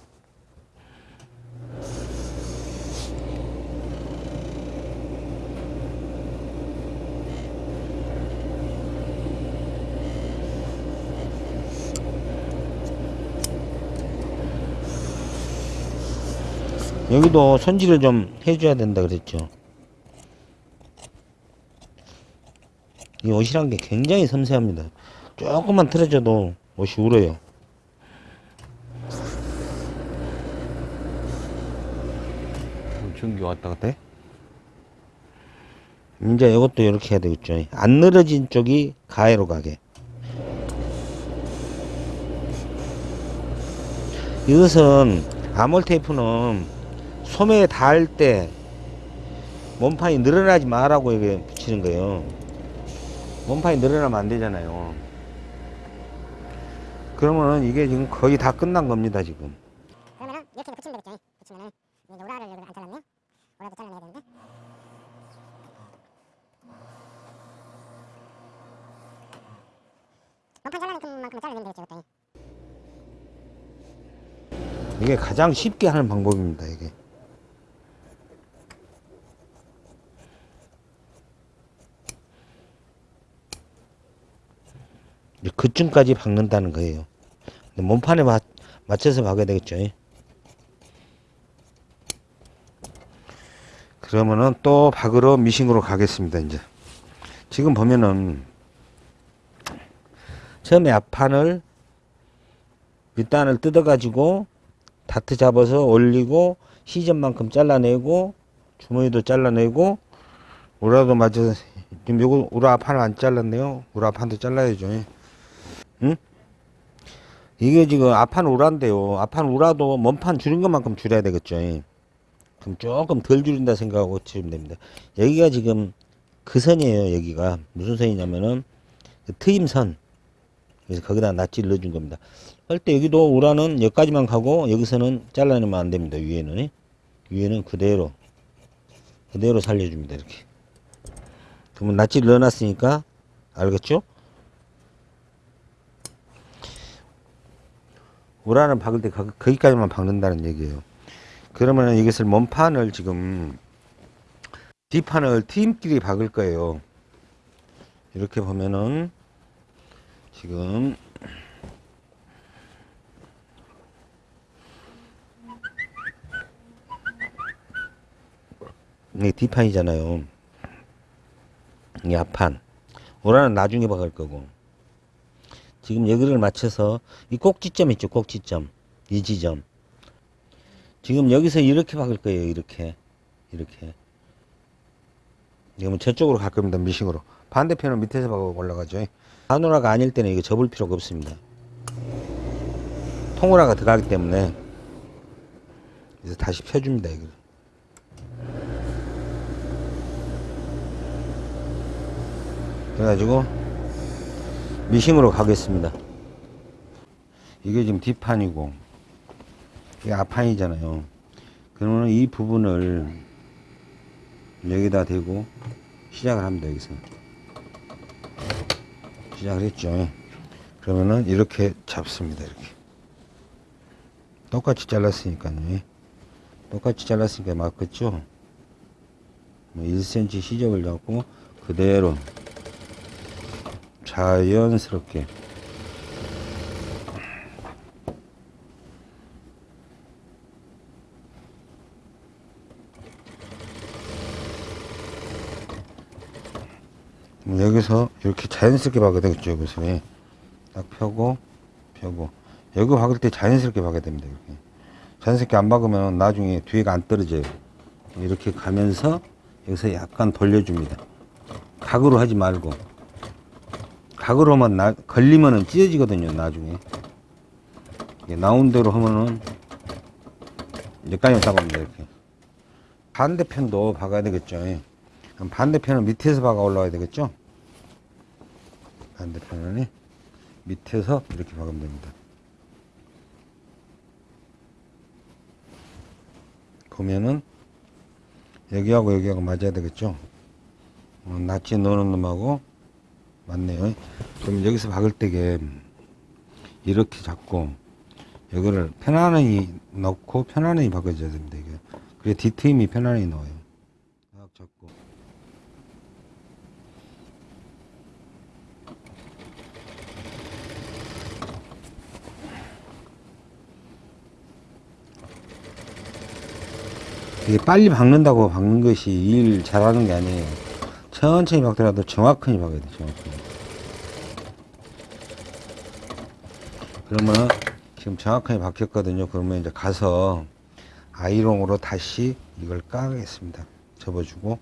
Speaker 1: 여기도 손질을 좀 해줘야 된다 그랬죠. 이 옷이란 게 굉장히 섬세합니다. 조금만 틀어져도 옷이 울어요. 전기 왔다 갔다 해? 이제 이것도 이렇게 해야 되겠죠. 안 늘어진 쪽이 가해로 가게. 이것은 아몰 테이프는 소매에 닿을 때 몸판이 늘어나지 마라고 이게 붙이는 거예요. 몸판이 늘어나면 안 되잖아요. 그러면은 이게 지금 거의 다 끝난 겁니다, 지금.
Speaker 2: 그러면은 이렇게 붙이면 되겠죠. 붙이면은 이제 오라를 여기 안 잘랐네. 오라도 잘라내야 되는데. 몸판 잘라낸 만큼 잘라내면 되겠죠, 그때.
Speaker 1: 이게 가장 쉽게 하는 방법입니다, 이게. 그쯤까지 박는다는 거예요. 몸판에 맞, 맞춰서 박아야 되겠죠. 그러면은 또 박으러 미싱으로 가겠습니다, 이제. 지금 보면은 처음에 앞판을 밑단을 뜯어 가지고 다트 잡아서 올리고 시점만큼 잘라내고 주머니도 잘라내고 우라도 맞아서 지금 요거 우라 판을 안 잘랐네요. 우라 판도 잘라야죠. 예. 응? 이게 지금 앞판 우라인데요. 앞판 우라도 몸판 줄인 것만큼 줄여야 되겠죠. 예. 그럼 조금 덜 줄인다 생각하고 치면 됩니다. 여기가 지금 그 선이에요. 여기가 무슨 선이냐면은 그 트임선. 그래서 거기다 낫지를 넣어준 겁니다. 할때 여기도 우라는 여기까지만 가고 여기서는 잘라내면 안 됩니다. 위에는 예. 위에는 그대로 그대로 살려줍니다. 이렇게. 그러면 낫지를 넣어놨으니까 알겠죠? 우라는 박을 때 거- 거기까지만 박는다는 얘기예요. 그러면 이것을 몸판을 지금 뒷판을 팀끼리 박을 거예요. 이렇게 보면은 지금 이게 뒷판이잖아요. 이게 앞판. 우라는 나중에 박을 거고. 지금 여기를 맞춰서 이 꼭지점 있죠, 꼭지점. 이 지점. 지금 여기서 이렇게 박을 거예요, 이렇게. 이렇게. 그러면 저쪽으로 갈 겁니다, 미싱으로. 반대편은 밑에서 박아 올라가죠. 한우라가 아닐 때는 이거 접을 필요가 없습니다. 통우라가 들어가기 때문에. 그래서 다시 펴줍니다, 이걸. 그래가지고 미싱으로 가겠습니다. 이게 지금 뒷판이고 이게 앞판이잖아요. 그러면 이 부분을 여기다 대고 시작을 합니다. 여기서 시작을 했죠. 그러면은 이렇게 잡습니다. 이렇게 똑같이 잘랐으니까요. 똑같이 잘랐으니까 맞겠죠. 뭐 1cm 시접을 잡고 그대로 자연스럽게. 뭐 여기서 이렇게 자연스럽게 박아야 되겠죠 여기서. 예. 딱 펴고 펴고. 여기 박을 때 자연스럽게 박아야 됩니다 이렇게. 자연스럽게 안 박으면 나중에 뒤에가 안 떨어져요. 이렇게 가면서 여기서 약간 돌려줍니다. 각으로 하지 말고 각으로만 나, 걸리면은 찢어지거든요 나중에. 이게 나온 대로 하면은 여기까지 박습니다 이렇게. 반대편도 박아야 되겠죠. 예. 반대편은 밑에서 박아 올라와야 되겠죠? 반대편은 밑에서 이렇게 박으면 됩니다. 보면은 여기하고 여기하고 맞아야 되겠죠? 어, 낫지 넣는 놈하고 맞네요. 그럼 여기서 박을 때게 이렇게 잡고 여기를 편안히 넣고 편안히 박아줘야 됩니다. 이게 그래 뒤트임이 편안히 나와요. 딱 잡고 이게 빨리 박는다고 박는 것이 일 잘하는 게 아니에요. 천천히 박더라도 정확하게 박아야 돼, 정확하게. 그러면 지금 정확하게 박혔거든요. 그러면 이제 가서 아이롱으로 다시 이걸 까겠습니다. 접어주고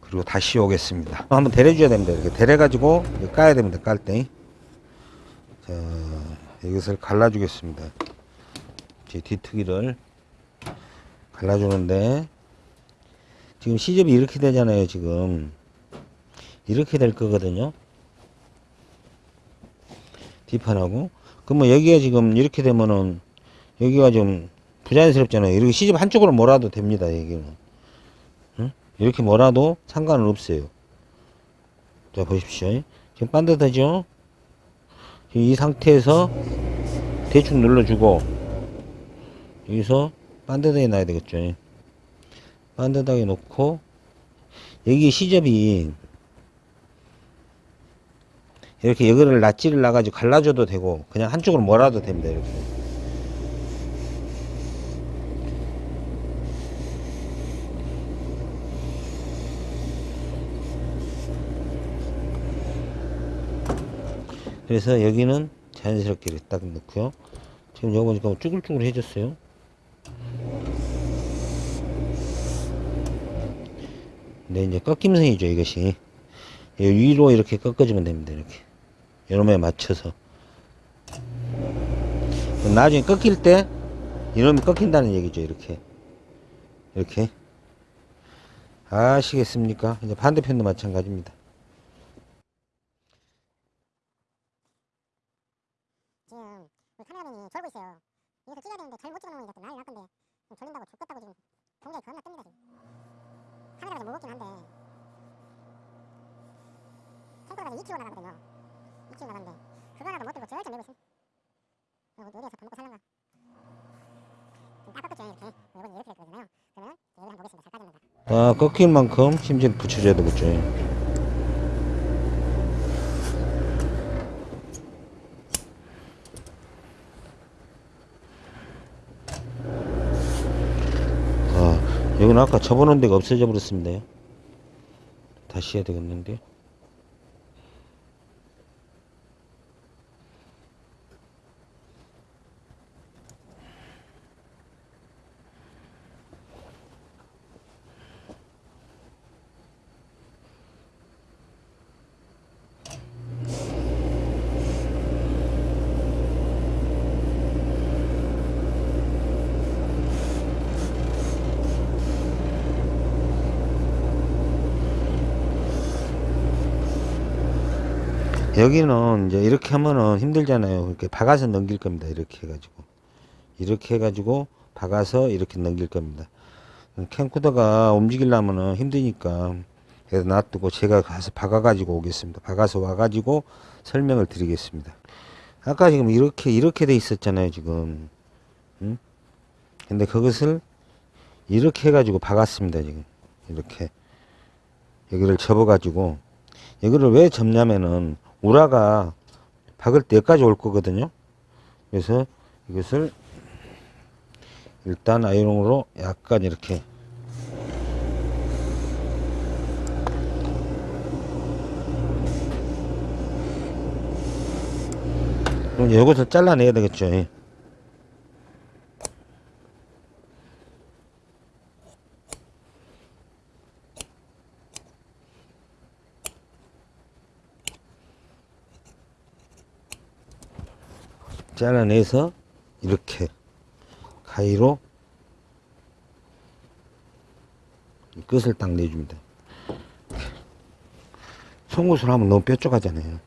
Speaker 1: 그리고 다시 오겠습니다. 한번 데려줘야 됩니다. 이렇게 데려가지고 까야 됩니다. 깔 때. 자, 이것을 갈라주겠습니다. 제 뒤트기를 갈라주는데 지금 시접이 이렇게 되잖아요. 지금 이렇게 될 거거든요. 뒷판하고. 그러면 여기가 지금 이렇게 되면은 여기가 좀 부자연스럽잖아요. 이렇게 시접 한쪽으로 몰아도 됩니다. 여기는. 응? 이렇게 몰아도 상관은 없어요. 자, 보십시오. 지금 반듯하죠? 지금 이 상태에서 대충 눌러주고 여기서 반듯하게 놔야 되겠죠. 반듯하게 놓고 여기 시접이 이렇게 여기를 낫지를 놔가지고 갈라줘도 되고 그냥 한쪽으로 몰아도 됩니다. 이렇게. 그래서 여기는 자연스럽게 이렇게 딱 넣고요. 지금 여기 보니까 쭈글쭈글 해졌어요. 근데 이제 꺾임성이죠, 이것이. 이 위로 이렇게 꺾어주면 됩니다, 이렇게. 이놈에 맞춰서. 나중에 꺾일 때, 이놈이 꺾인다는 얘기죠, 이렇게. 이렇게. 아시겠습니까? 이제 반대편도 마찬가지입니다.
Speaker 2: 지금 우리 카메라맨이 졸고 있어요. 여기서 찍어야 되는데 잘못 찍어놓으니까 또 난리 날 건데 졸린다고 죽겠다고 지금 동작이 겁나 뜹니다 지금. 카메라가 좀 무겁긴 한데 탱크가 2kg 나가거든요. 2kg 나가는데 그거 하나도 못 들고 절절 내고 있습니다. 그리고 어디에서 밥 먹고 빠졌는가?
Speaker 1: 아, 꺾일 만큼 힘좀 붙여줘야 되겠죠. 아, 여기는 아까 접어놓은 데가 없어져 버렸습니다. 다시 해야 되겠는데. 여기는 이제 이렇게 하면은 힘들잖아요. 이렇게 박아서 넘길 겁니다. 이렇게 해가지고. 이렇게 해가지고 박아서 이렇게 넘길 겁니다. 캠코더가 움직이려면은 힘드니까 그래서 놔두고 제가 가서 박아가지고 오겠습니다. 박아서 와가지고 설명을 드리겠습니다. 아까 지금 이렇게 이렇게 돼 있었잖아요. 지금. 응? 근데 그것을 이렇게 해가지고 박았습니다. 지금 이렇게 여기를 접어가지고 여기를 왜 접냐면은 우라가 박을 때 여기까지 올 거거든요. 그래서 이것을 일단 아이롱으로 약간 이렇게 그럼 이것을 잘라내야 되겠죠. 잘라내서 이렇게 가위로 이 끝을 딱 내줍니다. 송곳으로 하면 너무 뾰족하잖아요.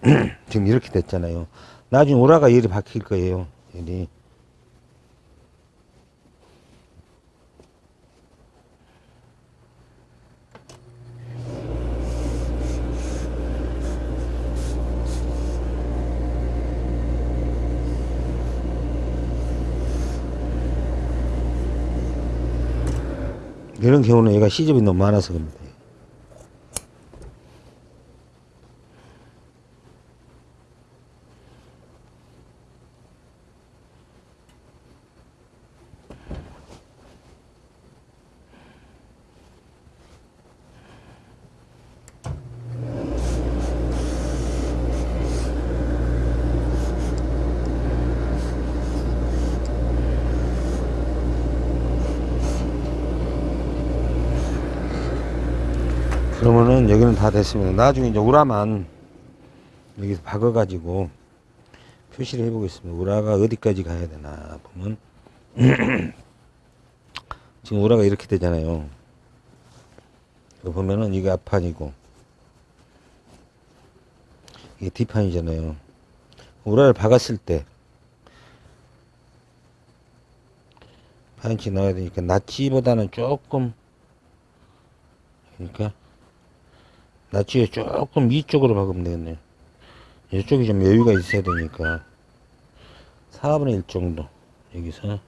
Speaker 1: 지금 이렇게 됐잖아요. 나중에 오라가 열이 박힐 거예요. 열이. 이런 경우는 얘가 시접이 너무 많아서 그럽니다. 그러면은 여기는 다 됐습니다. 나중에 이제 우라만 여기서 박아가지고 표시를 해보겠습니다. 우라가 어디까지 가야 되나 보면 지금 우라가 이렇게 되잖아요. 이거 보면은 이게 앞판이고 이게 뒷판이잖아요. 우라를 박았을 때 반인치 넣어야 되니까 낫지보다는 조금 그러니까 낫지에 조금 위쪽으로 박으면 되겠네요. 이쪽이 좀 여유가 있어야 되니까. 4분의 1 정도. 여기서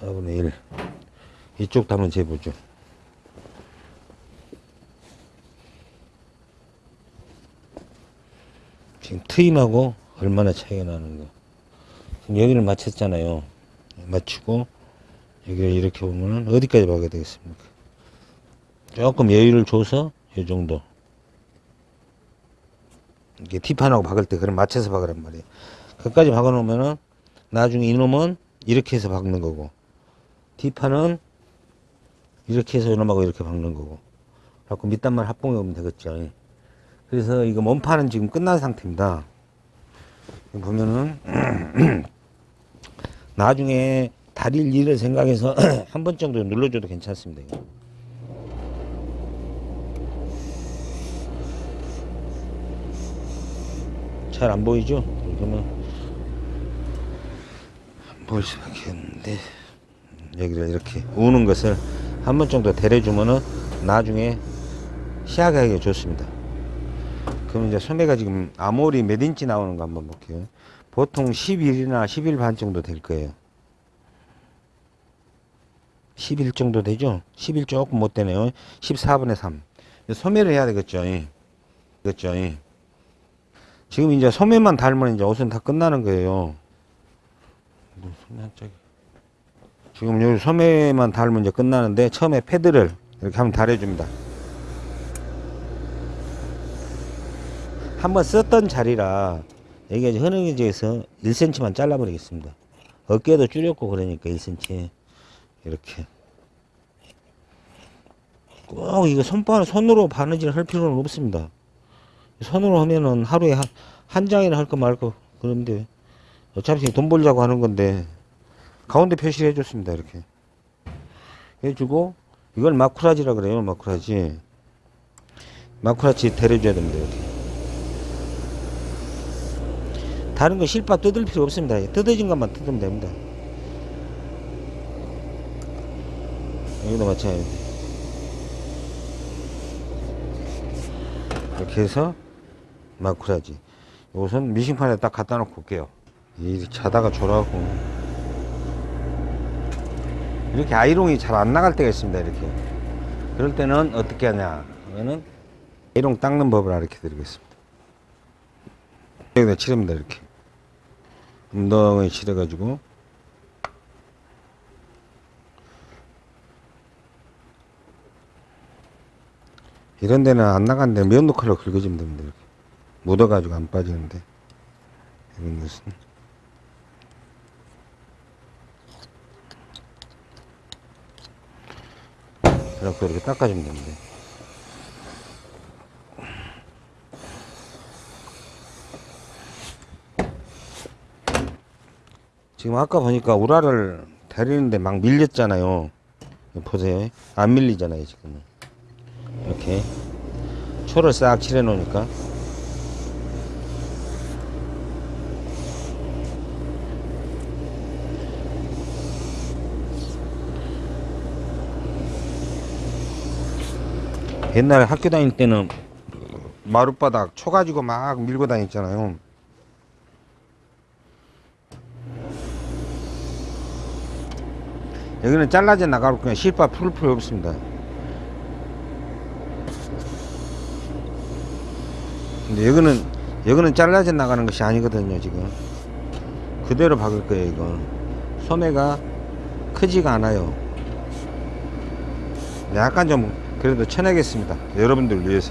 Speaker 1: 4분의 1 이쪽도 한번 재보죠. 지금 트임하고 얼마나 차이가 나는가 지금 여기를 맞췄잖아요. 맞추고 여기를 이렇게 보면은 어디까지 박아야 되겠습니까? 조금 여유를 줘서 이 정도. 이게 뒷판하고 박을 때 그럼 맞춰서 박으란 말이에요. 끝까지 박아 놓으면은 나중에 이놈은 이렇게 해서 박는 거고 뒷판은 이렇게 해서 이놈하고 이렇게 박는 거고. 그래갖고 밑단만 합봉해 오면 되겠죠. 그래서 이거 몸판은 지금 끝난 상태입니다. 보면은 나중에 다릴 일을 생각해서 한 번 정도 눌러줘도 괜찮습니다 이거. 잘 안 보이죠? 그러면 안 보일 수밖에 없는데 여기를 이렇게 우는 것을 한 번 정도 데려주면은 나중에 시야하기 좋습니다. 그럼 이제 소매가 지금 armhole이 몇 인치 나오는 거 한번 볼게요. 보통 11이나 11 반 정도 될 거예요. 11 정도 되죠? 11 조금 못 되네요. 14분의 3. 소매를 해야 되겠죠? 예. 그렇죠? 예. 지금 이제 소매만 달면 이제 옷은 다 끝나는 거예요. 뭐. 지금 여기 소매만 달면 이제 끝나는데 처음에 패드를 이렇게 한번 달아줍니다. 한번 썼던 자리라 여기가 이제 흐느기져서 1cm만 잘라버리겠습니다. 어깨도 줄였고 그러니까 1cm 이렇게 꼭 이거 손바 손으로 바느질 할 필요는 없습니다. 손으로 하면은 하루에 한, 한 장이나 할거 말거 그런데 어차피 돈 벌자고 하는 건데 가운데 표시를 해줬습니다 이렇게. 해주고 이걸 마쿠라지라 그래요 마쿠라지. 마쿠라지 데려줘야 됩니다 이렇게 다른 거 실밥 뜯을 필요 없습니다. 뜯어진 것만 뜯으면 됩니다. 여기도 마찬가지. 이렇게 해서 마쿠라지. 이것은 미싱판에 딱 갖다 놓고 올게요. 이 자다가 졸아갖고. 이렇게 아이롱이 잘 안 나갈 때가 있습니다 이렇게. 그럴 때는 어떻게 하냐 하면은 아이롱 닦는 법을 알려 드리겠습니다. 여기다 칠합니다 이렇게. 엉덩이 칠해 가지고. 이런 데는 안 나간데 면도 칼로 긁어주면 됩니다 이렇게 묻어 가지고 안 빠지는데 이런 것은 이렇게 이렇게 닦아주면 됩니다. 지금 아까 보니까 우라를 데리는데 막 밀렸잖아요. 보세요. 안 밀리잖아요, 지금은. 이렇게. 초를 싹 칠해 놓으니까. 옛날에 학교 다닐 때는 마룻바닥 초 가지고 막 밀고 다녔잖아요. 여기는 잘라져 나가고 그냥 실밥 풀 필요 없습니다. 근데 여기는 여기는 잘라져 나가는 것이 아니거든요 지금 그대로 박을 거예요 이거 소매가 크지가 않아요 약간 좀 그래도 쳐내겠습니다. 여러분들 위해서.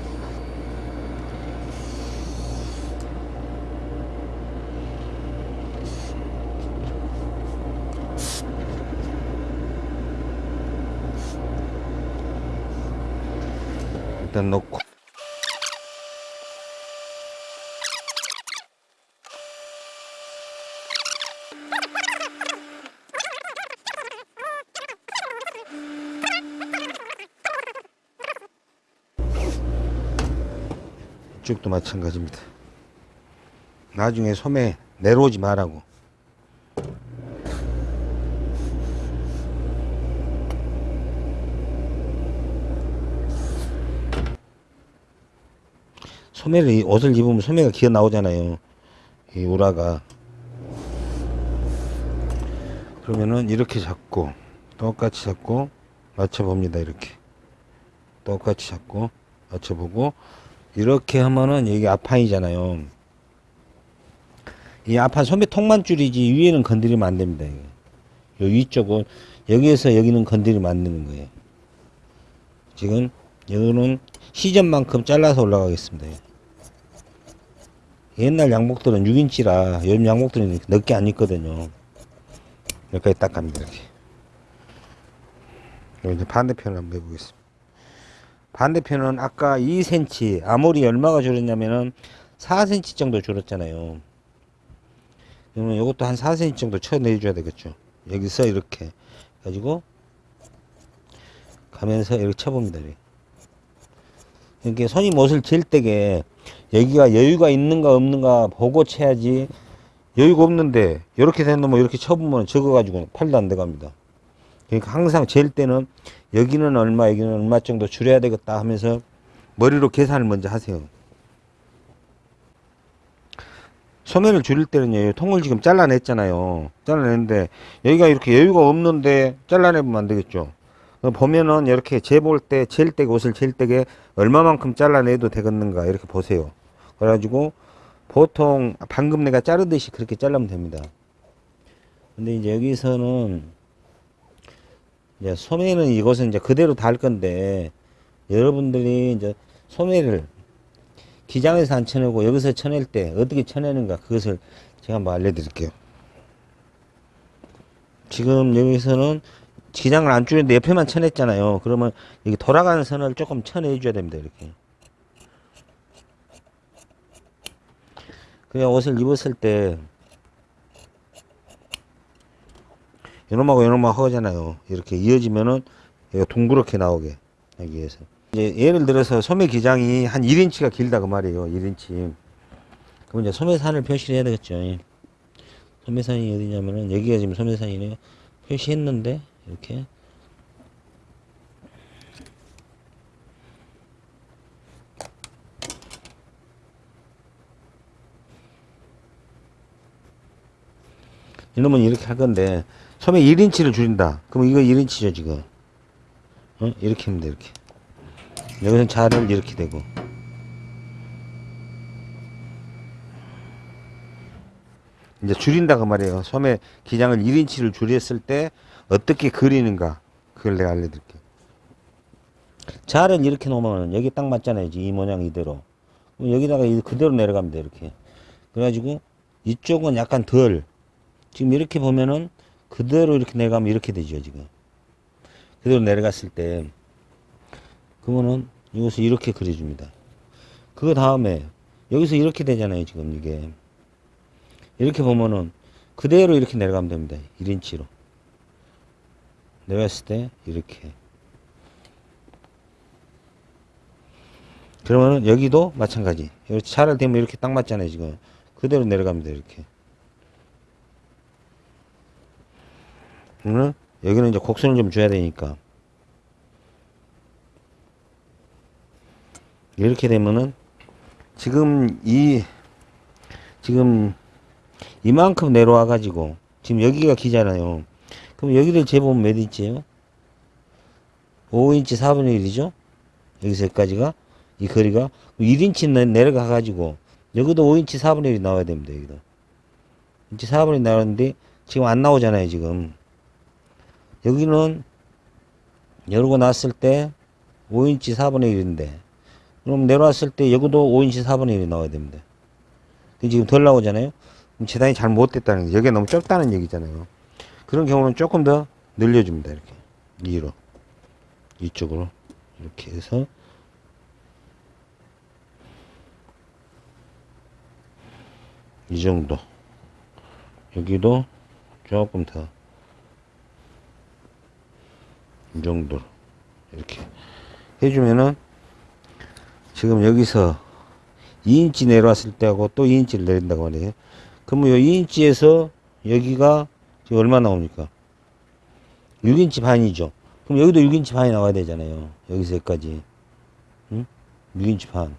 Speaker 1: 일단 넣고 이쪽도 마찬가지입니다. 나중에 소매 내려오지 말라고. 소매를 이 옷을 입으면 소매가 기어 나오잖아요. 이 우라가 그러면은 이렇게 잡고 똑같이 잡고 맞춰봅니다 이렇게 똑같이 잡고 맞춰보고 이렇게 하면은 여기 앞판이잖아요. 이 앞판 소매 통만 줄이지 위에는 건드리면 안 됩니다. 요 위쪽은 여기에서 여기는 건드리면 안 되는 거예요. 지금 여기는 시접만큼 잘라서 올라가겠습니다. 옛날 양복들은 6인치라 요즘 양복들은 넓게 안 입거든요. 여기까지 딱 갑니다 이렇게. 이제 반대편을 한번 해보겠습니다 반대편은 아까 2cm 아무리 얼마가 줄었냐면은 4cm 정도 줄었잖아요 그러면 이것도 한 4cm 정도 쳐내 줘야 되겠죠 여기서 이렇게 가지고 가면서 이렇게 쳐봅니다 이렇게. 손님 옷을 잴 때게 여기가 여유가 있는가 없는가 보고 쳐야지 여유가 없는데 이렇게 된 놈을 이렇게 쳐보면 적어가지고 팔도 안 돼갑니다. 그러니까 항상 잴 때는 여기는 얼마 여기는 얼마 정도 줄여야 되겠다 하면서 머리로 계산을 먼저 하세요. 소매를 줄일 때는요 이 통을 지금 잘라냈잖아요. 잘라냈는데 여기가 이렇게 여유가 없는데 잘라내면 안 되겠죠. 보면은 이렇게 재볼 때, 잴 때, 옷을 잴 때게 얼마만큼 잘라내도 되겠는가 이렇게 보세요. 그래가지고 보통 방금 내가 자르듯이 그렇게 잘라면 됩니다. 근데 이제 여기서는 이제 소매는 이것은 이제 그대로 달 건데 여러분들이 이제 소매를 기장에서 안 쳐내고 여기서 쳐낼 때 어떻게 쳐내는가 그것을 제가 한번 알려드릴게요. 지금 여기서는 기장을 안 줄였는데 옆에만 쳐냈잖아요. 그러면 여기 돌아가는 선을 조금 쳐내줘야 됩니다. 이렇게. 그냥 옷을 입었을 때 이놈하고 이놈하고 하잖아요. 이렇게 이어지면은 여기가 둥그렇게 나오게 하기 위해서. 이제 예를 들어서 소매 기장이 한 1인치가 길다 그 말이에요. 1인치. 그럼 이제 소매산을 표시를 해야 되겠죠. 소매산이 어디냐면은 여기가 지금 소매산이네요. 표시했는데 이렇게 이놈은 이렇게 할 건데 소매 1인치를 줄인다. 그럼 이거 1인치죠 지금. 어? 이렇게 하면 돼 이렇게. 여기서는 자를 이렇게 되고. 이제 줄인다 그 말이에요. 소매 기장을 1인치를 줄였을 때 어떻게 그리는가. 그걸 내가 알려드릴게 자를 이렇게 놓으면 여기 딱 맞잖아요 이 모양 이대로. 그럼 여기다가 이- 그대로 내려가면 돼 이렇게. 그래가지고 이쪽은 약간 덜. 지금 이렇게 보면은 그대로 이렇게 내려가면 이렇게 되죠 지금. 그대로 내려갔을 때 그러면은 이것을 이렇게 그려줍니다. 그 다음에 여기서 이렇게 되잖아요 지금 이게. 이렇게 보면은 그대로 이렇게 내려가면 됩니다 1인치로. 내려갔을 때 이렇게. 그러면은 여기도 마찬가지. 차를 대면 이렇게 딱 맞잖아요 지금. 그대로 내려갑니다 이렇게 그러면 여기는 이제 곡선을 좀 줘야 되니까 이렇게 되면은 지금 이 지금 이만큼 내려와 가지고 지금 여기가 기잖아요 그럼 여기를 재보면 몇 인치예요? 5인치 4분의 1이죠? 여기서 여기까지가 이 거리가 1인치 내려가 가지고 여기도 5인치 4분의 1이 나와야 됩니다. 여기도. 인치 4분의 1 나오는데 지금 안 나오잖아요. 지금. 여기는 열고 났을 때 5인치 4분의 1인데 그럼 내려왔을 때 여기도 5인치 4분의 1이 나와야 됩니다. 근데 지금 덜 나오잖아요. 그럼 재단이 잘못됐다는 거 여기가 너무 좁다는 얘기잖아요. 그런 경우는 조금 더 늘려줍니다. 이렇게 위로 이쪽으로 이렇게 해서 이 정도 여기도 조금 더 이 정도로 이렇게 해주면은 지금 여기서 2인치 내려왔을 때하고 또 2인치를 내린다고 말이에요. 그러면 요 2인치에서 여기가 지금 얼마 나옵니까? 6인치 반이죠. 그럼 여기도 6인치 반이 나와야 되잖아요. 여기서 여기까지. 응? 6인치 반.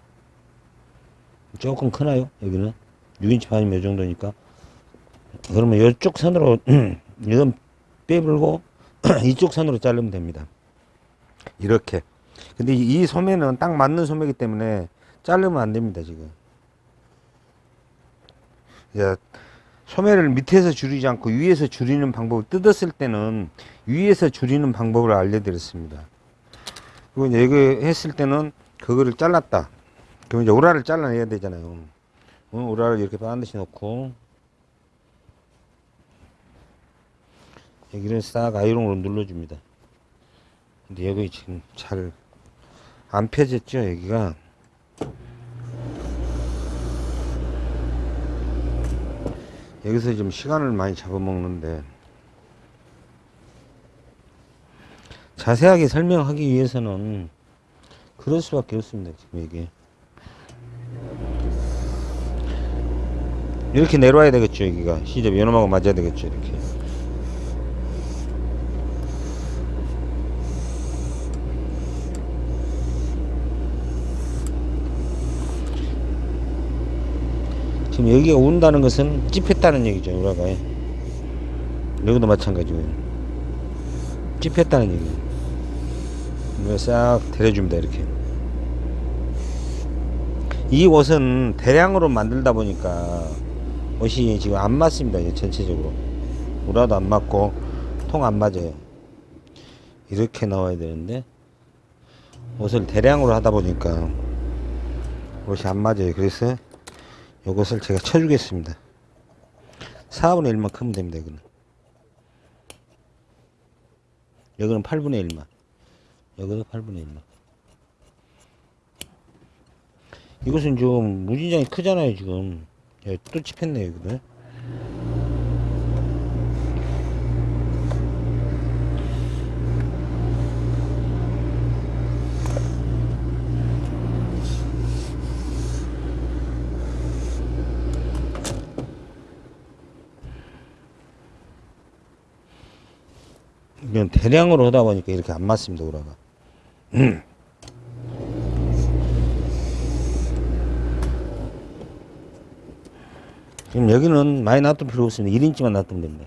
Speaker 1: 조금 크나요? 여기는? 6인치 반이면 이 정도니까. 그러면 이쪽 선으로, 이건 빼불고 이쪽 선으로 자르면 됩니다. 이렇게. 근데 이이 소매는 딱 맞는 소매이기 때문에 자르면 안 됩니다, 지금. 야, 소매를 밑에서 줄이지 않고 위에서 줄이는 방법을 뜯었을 때는 위에서 줄이는 방법을 알려드렸습니다. 그리고 이제 이거 했을 때는 그거를 잘랐다. 그럼 이제 오라를 잘라내야 되잖아요. 어, 오라를 이렇게 반드시 넣고 여기를 싹 아이롱으로 눌러줍니다. 근데 여기 지금 잘 안 펴졌죠, 여기가. 여기서 좀 시간을 많이 잡아먹는데 자세하게 설명하기 위해서는 그럴 수밖에 없습니다. 지금 이게 이렇게 내려와야 되겠죠. 여기가 시접 연음하고 맞아야 되겠죠. 이렇게 지금 여기가 운다는 것은 찝혔다는 얘기죠. 우라가 여기도 마찬가지고요. 찝혔다는 얘기예요. 이거 싹 데려줍니다. 이렇게. 이 옷은 대량으로 만들다 보니까 옷이 지금 안 맞습니다. 전체적으로. 우라도 안 맞고 통 안 맞아요. 이렇게 나와야 되는데 옷을 대량으로 하다 보니까 옷이 안 맞아요. 그래서 이것을 제가 쳐주겠습니다. 4분의 1만 크면 됩니다. 이거는. 여기는 8분의 1만. 여기도 8분의 1만. 이것은 좀 무진장이 크잖아요, 지금. 야, 또 찝혔네, 여기도. 이건 대량으로 하다 보니까 이렇게 안 맞습니다, 우라가. 지금 여기는 많이 놔둘 필요 없습니다. 1인치만 놔두면 됩니다.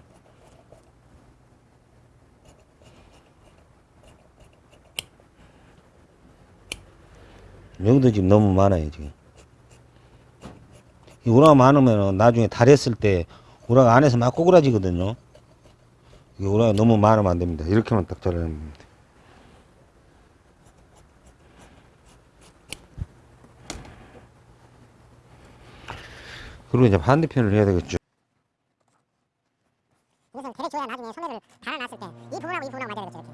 Speaker 1: 여기도 지금 너무 많아요, 지금. 이 우라가 많으면 나중에 달했을 때 우라가 안에서 막 꼬그라지거든요. 우라가 너무 많으면 안 됩니다. 이렇게만 딱 잘라내면 됩니다. 그리고 이제 반대편을 해야 되겠죠.
Speaker 2: 이것은 데려줘야 나중에 소매를 달아놨을 때 이 부분하고 이 부분하고 맞아야 되겠죠. 되겠죠.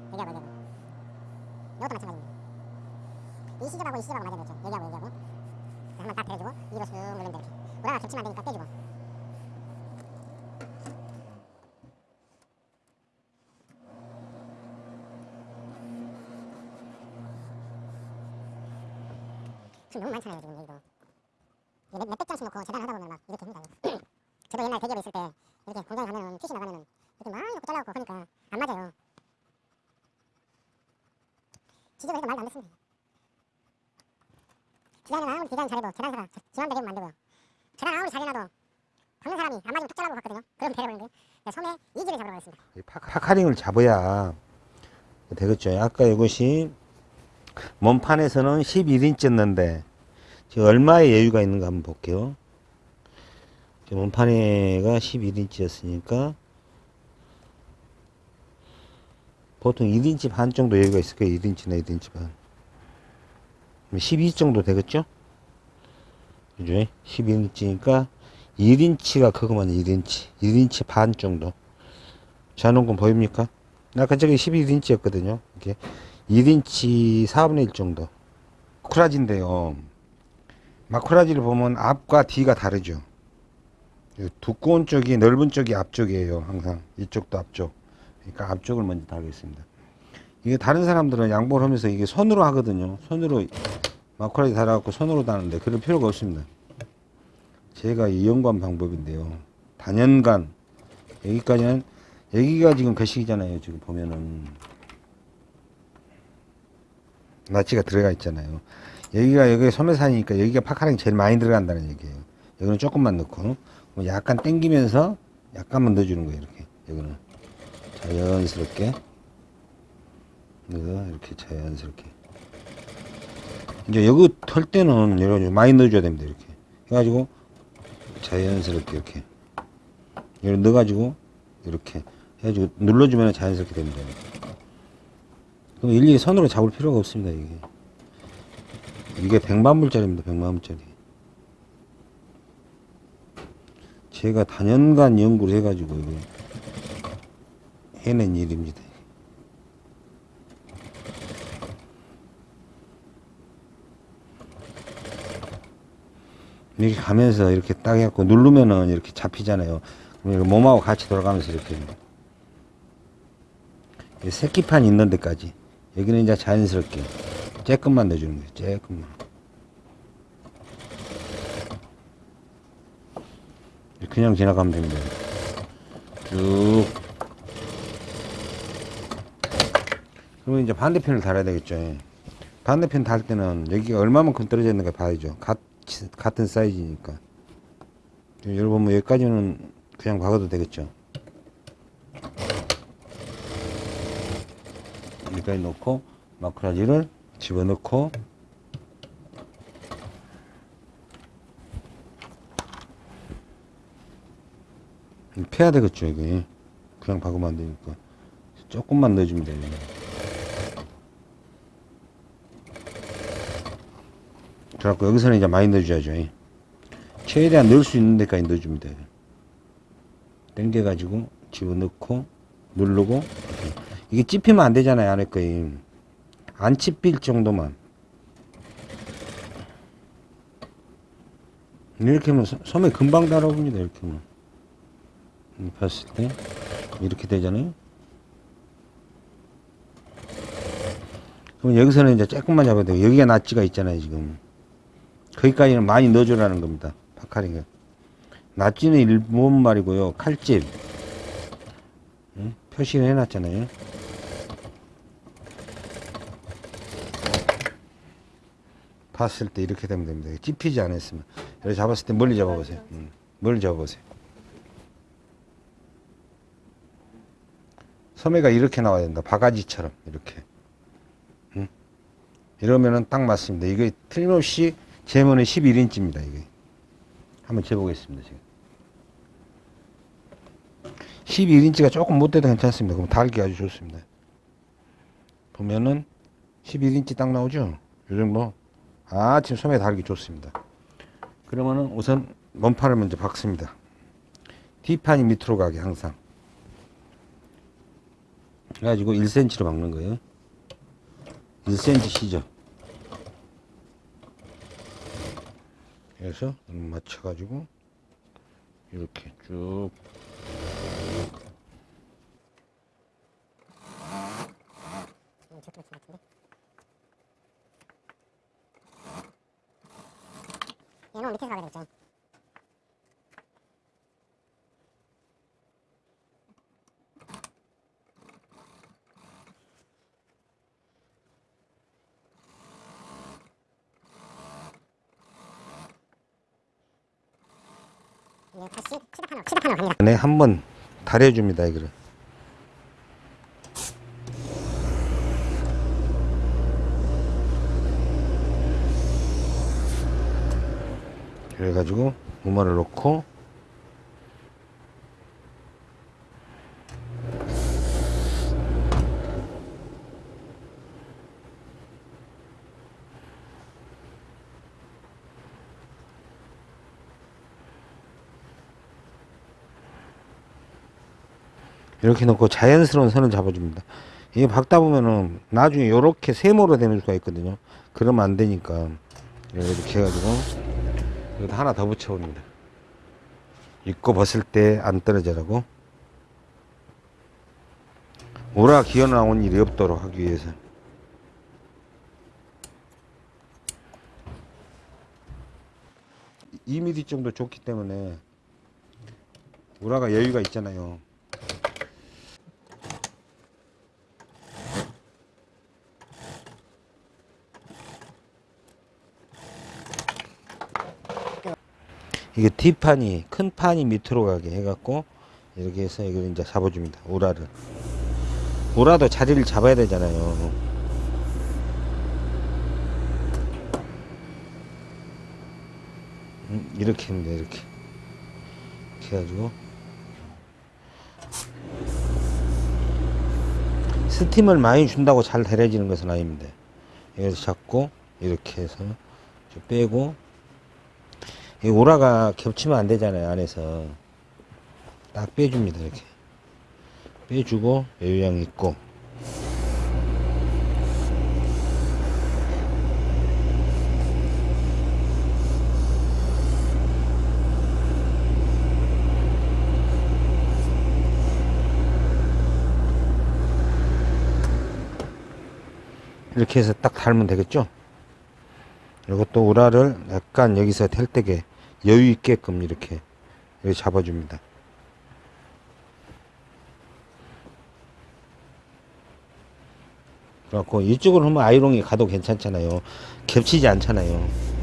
Speaker 2: 여기하고 여기하고. 그래서 한번 딱 데려주고 위로 쑥 누르면 이렇게. 우라가 겹치면 안 되니까 떼주고. 지금 너무 많잖아요 지금 여기도. 몇백 장씩 놓고 재단을 하다 보면 막 이렇게 합니다. 저도 옛날 대기업에 있을 때 이렇게 공장에 가면은 핏이 나가면은 이렇게 많이 놓고 잘라갖고 하니까 안 맞아요. 지저분해서 말도 안 됐습니다. 디자인은 아무리 디자인 잘해도 재단사가 지맘대로 하면 안 되고요. 재단 아무리 잘 해놔도 박는 사람이 안 맞으면 툭 잘라고 갔거든요. 그럼. 그래서 소매 이지를 잡으러 가겠습니다.
Speaker 1: 파카링을 잡아야 되겠죠. 아까 이것이 몸판에서는 11인치였는데 지금 얼마의 여유가 있는가 한번 볼게요. 몸판에가 11인치였으니까 보통 1인치 반 정도 여유가 있을 거예요. 1인치나 1인치 반. 12 정도 되겠죠? 그죠? 12인치니까 1인치가 그거만 1인치. 1인치 반 정도. 자 눈은 보입니까? 아까 저기 11인치였거든요. 이게 1인치 4분의 1 정도. 마쿠라지인데요. 마쿠라지를 보면 앞과 뒤가 다르죠. 이 두꺼운 쪽이 넓은 쪽이 앞쪽이에요. 항상 이쪽도 앞쪽. 그러니까 앞쪽을 먼저 달겠습니다. 이게 다른 사람들은 양보를 하면서 이게 손으로 하거든요. 손으로 마쿠라지 달아갖고 손으로 다는데 그럴 필요가 없습니다. 제가 이연관 방법인데요. 단연간 여기까지는 여기가 지금 거식이잖아요. 지금 보면은 나치가 들어가 있잖아요. 여기가 여기 소매산이니까 여기가 파카랑이 제일 많이 들어간다는 얘기예요. 여기는 조금만 넣고 뭐 약간 당기면서 약간만 넣어주는 거예요. 이렇게 여기는 자연스럽게 이렇게 자연스럽게 이제 여기 털 때는 여러 많이 넣어줘야 됩니다 이렇게 해가지고 자연스럽게 이렇게 이렇게 넣어가지고 이렇게 해가지고 눌러주면 자연스럽게 됩니다 그럼 일일이 손으로 잡을 필요가 없습니다 이게 이게 100만 불짜리입니다 100만 불짜리 제가 단연간 연구를 해가지고 이거 해낸 일입니다 이렇게 가면서 이렇게 딱 해갖고 누르면은 이렇게 잡히잖아요. 그럼 몸하고 같이 돌아가면서 이렇게. 이 새끼판 있는 데까지. 여기는 이제 자연스럽게. 쬐끔만 넣어주는 거예요. 쬐끔만. 그냥 지나가면 됩니다. 쭉. 그러면 이제 반대편을 달아야 되겠죠. 반대편 달 때는 여기가 얼마만큼 떨어져 있는가 봐야죠. 같, 같은 사이즈니까. 여러분 뭐 여기까지는 그냥 박아도 되겠죠. 여기까지 놓고 마크라지를 집어넣고 패야 되겠죠 이게. 그냥 박으면 안 되니까. 조금만 넣어주면 돼요. 그래갖고 여기서는 이제 많이 넣어줘야죠. 최대한 넣을 수 있는 데까지 넣어주면 돼요. 당겨가지고 집어넣고 누르고 이렇게. 이게 찝히면 안 되잖아요 안에 거에 안 찝힐 정도만. 이렇게 하면 소- 소매 금방 달아옵니다 이렇게 하면. 음, 봤을 때. 이렇게 되잖아요. 그럼 여기서는 이제 조금만 잡아야 돼요 여기가 낫지가 있잖아요 지금. 거기까지는 많이 넣어주라는 겁니다 파카링을 낫지는 일본 말이고요 칼집. 응? 표시를 해놨잖아요. 봤을 때 이렇게 되면 됩니다. 찝히지 않았으면. 이렇게 잡았을 때 멀리 잡아보세요. 음, 멀리 잡아보세요. 소매가 이렇게 나와야 된다. 바가지처럼 이렇게. 응? 이러면은 딱 맞습니다. 이게 틀림없이 제모는 11인치입니다 이게. 한번 재보겠습니다 지금 11인치가 조금 못돼도 괜찮습니다. 그럼 달기 아주 좋습니다. 보면은 11인치 딱 나오죠? 요 정도 아 지금 소매 달기 좋습니다. 그러면은 우선 몸판을 먼저 박습니다. 뒷판이 밑으로 가게 항상. 그래가지고 1cm로 박는 거예요. 1cm 시죠? 그래서 맞춰가지고 이렇게 쭉
Speaker 2: 것 같은데. 얘는 밑에서 가게 되겠죠.
Speaker 1: 네, 한번 달여줍니다, 이거를. 그래가지고 우마를 놓고 이렇게 놓고 자연스러운 선을 잡아줍니다. 이게 박다 보면은 나중에 이렇게 세모로 되는 수가 있거든요. 그러면 안 되니까 이렇게 해가지고 여기다 하나 더 붙여봅니다. 입고 벗을 때 안 떨어져라고 오라 기어 나온 일이 없도록 하기 위해서 이 m m 정도 좋기 때문에 우라가 여유가 있잖아요. 이게 뒷판이 큰 판이 밑으로 가게 해갖고 이렇게 해서 이걸 이제 잡아줍니다 우라를 오라도 자리를 잡아야 되잖아요. 음, 이렇게 합니다, 이렇게. 이렇게 해가지고. 스팀을 많이 준다고 잘 데려지는 것은 아닙니다. 여기서 잡고, 이렇게 해서 좀 빼고, 이 오라가 겹치면 안 되잖아요, 안에서. 딱 빼줍니다, 이렇게. 빼주고, 요양 있고. 이렇게 해서 딱 달면 되겠죠? 이것도 우라를 약간 여기서 될 때게 여유 있게끔 이렇게 여기 잡아줍니다. 그래갖고 이쪽으로 하면 아이롱이 가도 괜찮잖아요. 겹치지 않잖아요.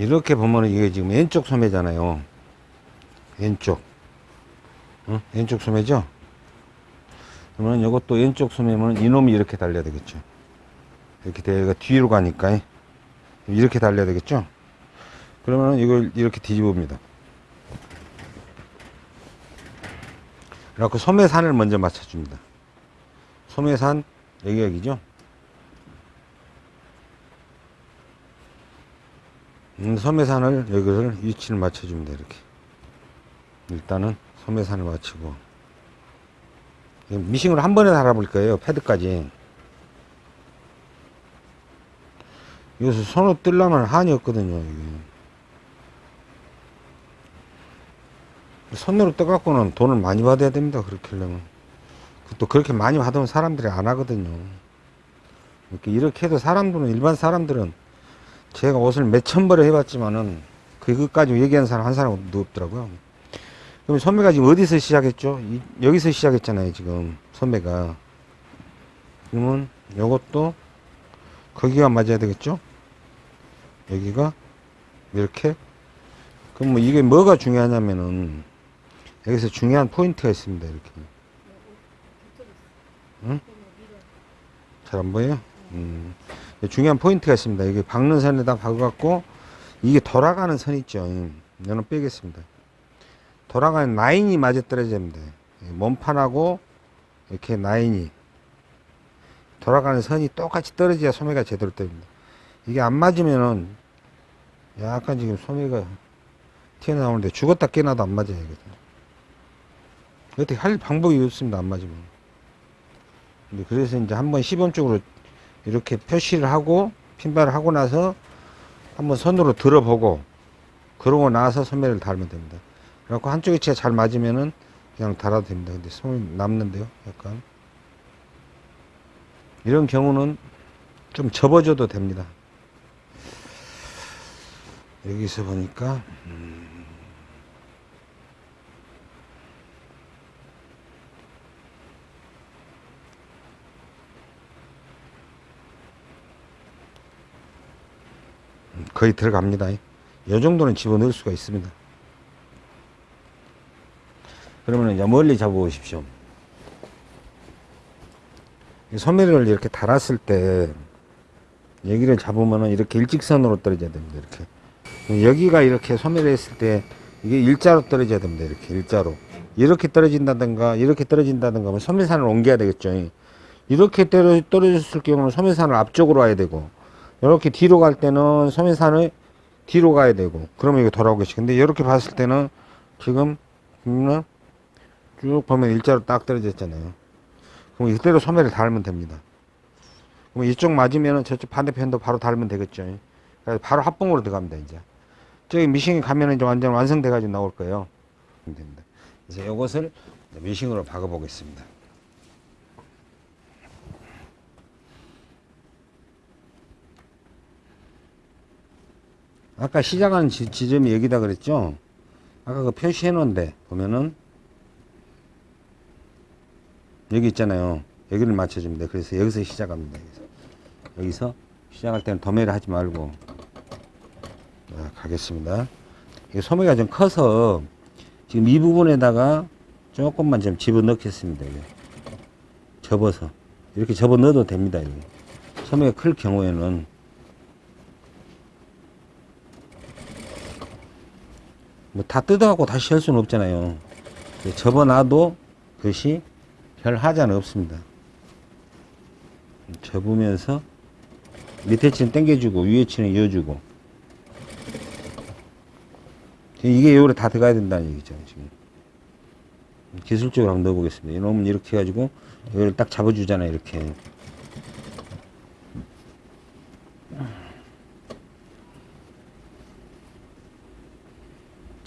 Speaker 1: 이렇게 보면 이게 지금 왼쪽 소매잖아요. 왼쪽. 어? 왼쪽 소매죠? 그러면 이것도 왼쪽 소매면 이놈이 이렇게 달려야 되겠죠. 이렇게 대가 뒤로 가니까 이렇게 달려야 되겠죠? 그러면 이걸 이렇게 뒤집읍니다. 그래갖고 소매산을 먼저 맞춰줍니다. 소매산 여기 여기죠? 음, 소매산을 여기를 위치를 맞춰줍니다 이렇게. 일단은 소매산을 맞추고. 이 미싱으로 한 번에 달아볼 거예요 패드까지. 여기서 손으로 뜰려면 한이 없거든요 이게. 손으로 떠갖고는 돈을 많이 받아야 됩니다 그렇게 하려면. 또 그렇게 많이 받으면 사람들이 안 하거든요. 이렇게 이렇게 해도 사람들은 일반 사람들은 제가 옷을 몇천 벌을 해봤지만은 그것까지 얘기하는 사람 한 사람도 없더라고요. 그럼 소매가 지금 어디서 시작했죠? 이- 여기서 시작했잖아요, 지금 소매가. 그러면 요것도 거기가 맞아야 되겠죠? 여기가 이렇게. 그럼 뭐 이게 뭐가 중요하냐면은 여기서 중요한 포인트가 있습니다, 이렇게. 응? 잘 안 보여요? 음. 중요한 포인트가 있습니다. 이게 박는 선에다 박아갖고 이게 돌아가는 선 있죠. 이거는 빼겠습니다. 돌아가는 라인이 맞아 떨어져야 됩니다. 몸판하고 이렇게 라인이 돌아가는 선이 똑같이 떨어져야 소매가 제대로 떨립니다. 이게 안 맞으면은 약간 지금 소매가 튀어나오는데 죽었다 깨나도 안 맞아요. 어떻게 할 방법이 없습니다. 안 맞으면. 그래서 이제 한번 시범적으로 이렇게 표시를 하고 핀발을 하고 나서 한번 손으로 들어보고 그러고 나서 소매를 달면 됩니다. 그래갖고 한쪽 위치가 잘 맞으면은 그냥 달아도 됩니다. 근데 소매 남는데요, 약간. 이런 경우는 좀 접어줘도 됩니다. 여기서 보니까, 음, 거의 들어갑니다. 이 정도는 집어넣을 수가 있습니다. 그러면 이제 멀리 잡아보십시오. 이 소매를 이렇게 달았을 때 여기를 잡으면 이렇게 일직선으로 떨어져야 됩니다. 이렇게 여기가 이렇게 소매를 했을 때 이게 일자로 떨어져야 됩니다. 이렇게 일자로 이렇게 떨어진다든가 이렇게 떨어진다든가 하면 소매산을 옮겨야 되겠죠. 이렇게 떨어, 떨어졌을 경우는 소매산을 앞쪽으로 와야 되고 이렇게 뒤로 갈 때는 소매산을 뒤로 가야 되고 그러면 이거 돌아오겠지 근데 이렇게 봤을 때는 지금 보면은 쭉 보면 일자로 딱 떨어졌잖아요. 그럼 이대로 소매를 달면 됩니다. 그럼 이쪽 맞으면은 저쪽 반대편도 바로 달면 되겠죠. 바로 합봉으로 들어갑니다 이제. 저기 미싱에 가면은 이제 완전 완성돼 가지고 나올 거예요. 됩니다. 그래서 이것을 미싱으로 박아 보겠습니다 아까 시작하는 지, 지점이 여기다 그랬죠? 아까 그 표시해 놓은데 보면은 여기 있잖아요. 여기를 돼. 그래서 여기서 시작합니다. 여기서, 여기서 시작할 때는 도매를 하지 말고 자, 가겠습니다. 이 소매가 좀 커서 지금 이 부분에다가 조금만 좀 집어 넣겠습니다. 이게. 접어서 이렇게 접어 넣어도 됩니다. 이게. 소매가 클 경우에는 뭐 다 뜯어갖고 다시 할 수는 없잖아요. 접어놔도 그것이 별 하자는 없습니다. 접으면서 밑에 치는 당겨주고 위에 치는 이어주고 이게 요래 다 들어가야 된다는 얘기죠 지금 기술적으로 한번 넣어보겠습니다 이놈은 이렇게 해가지고 이걸 딱 잡아주잖아요 이렇게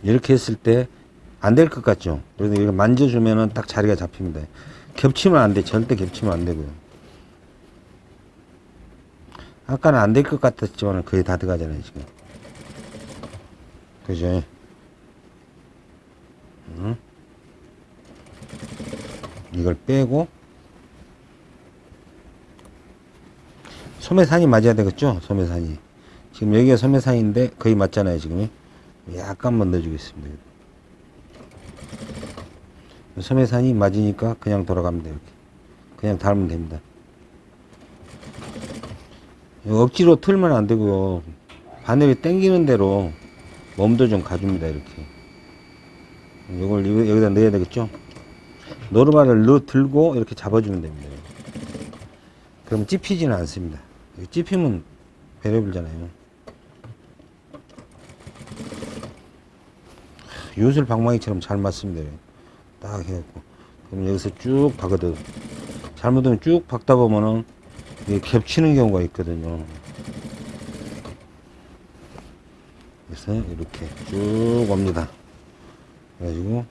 Speaker 1: 이렇게 했을 때 안 될 것 같죠. 그래서 이거 만져주면은 딱 자리가 잡힙니다. 겹치면 안 돼. 절대 겹치면 안 되고요. 아까는 안 될 것 같았지만 거의 다 들어가잖아요 지금. 그죠? 응? 이걸 빼고 소매산이 맞아야 되겠죠? 소매산이. 지금 여기가 소매산인데 거의 맞잖아요 지금 약간만 넣어주겠습니다. 소매산이 맞으니까 그냥 돌아갑니다 이렇게. 그냥 닮으면 됩니다. 억지로 틀면 안 되고요. 바늘이 당기는 대로 몸도 좀 가줍니다 이렇게. 이걸 여기- 여기다 넣어야 되겠죠? 노르마를 넣어 들고 이렇게 잡아주면 됩니다. 그럼 찝히지는 않습니다. 찝히면 배려 불잖아요 요술 방망이처럼 잘 맞습니다. 딱 해갖고. 그럼 여기서 쭉 박아도 잘못하면 쭉 박다 보면은 이게 겹치는 경우가 있거든요. 그래서 이렇게 쭉 옵니다. 그래가지고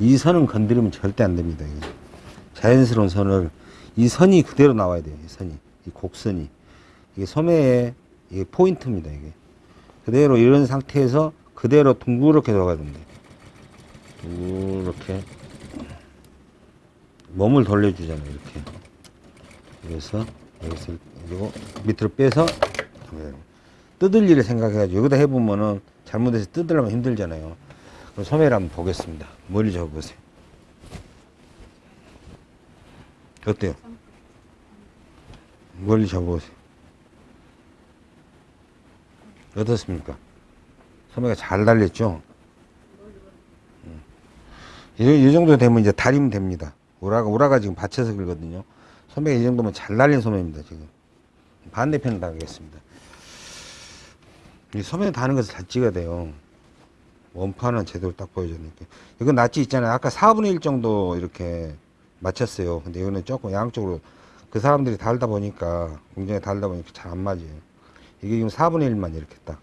Speaker 1: 이 선은 건드리면 절대 안 됩니다. 자연스러운 선을 이 선이 그대로 나와야 돼요 이 선이. 이 곡선이. 이게 소매의 이게 포인트입니다 이게. 그대로 이런 상태에서 그대로 둥그렇게 들어가야 됩니다. 이렇게. 몸을 돌려주잖아요 이렇게. 그래서 여기서 그리고 밑으로 빼서 뜯을 일을 생각해가지고 여기다 해보면은 잘못해서 뜯으려면 힘들잖아요. 그럼 소매를 한번 보겠습니다. 멀리 접어보세요. 어때요? 멀리 접어보세요. 어떻습니까? 소매가 잘 달렸죠? 음. 이, 이 정도 되면 이제 다리면 됩니다. 우라가, 우라가 지금 받쳐서 그러거든요. 소매가 이 정도면 잘 달린 소매입니다, 지금. 반대편을 다겠습니다. 이 소매 다는 것을 잘 찍어야 돼요. 원판은 제대로 딱 보여주니까. 이건 낫지 있잖아요. 아까 4분의 1 정도 이렇게 맞췄어요. 근데 이거는 조금 양쪽으로 그 사람들이 달다 보니까, 공정에 달다 보니까 잘 안 맞아요. 이게 지금 4분의 1만 이렇게 딱.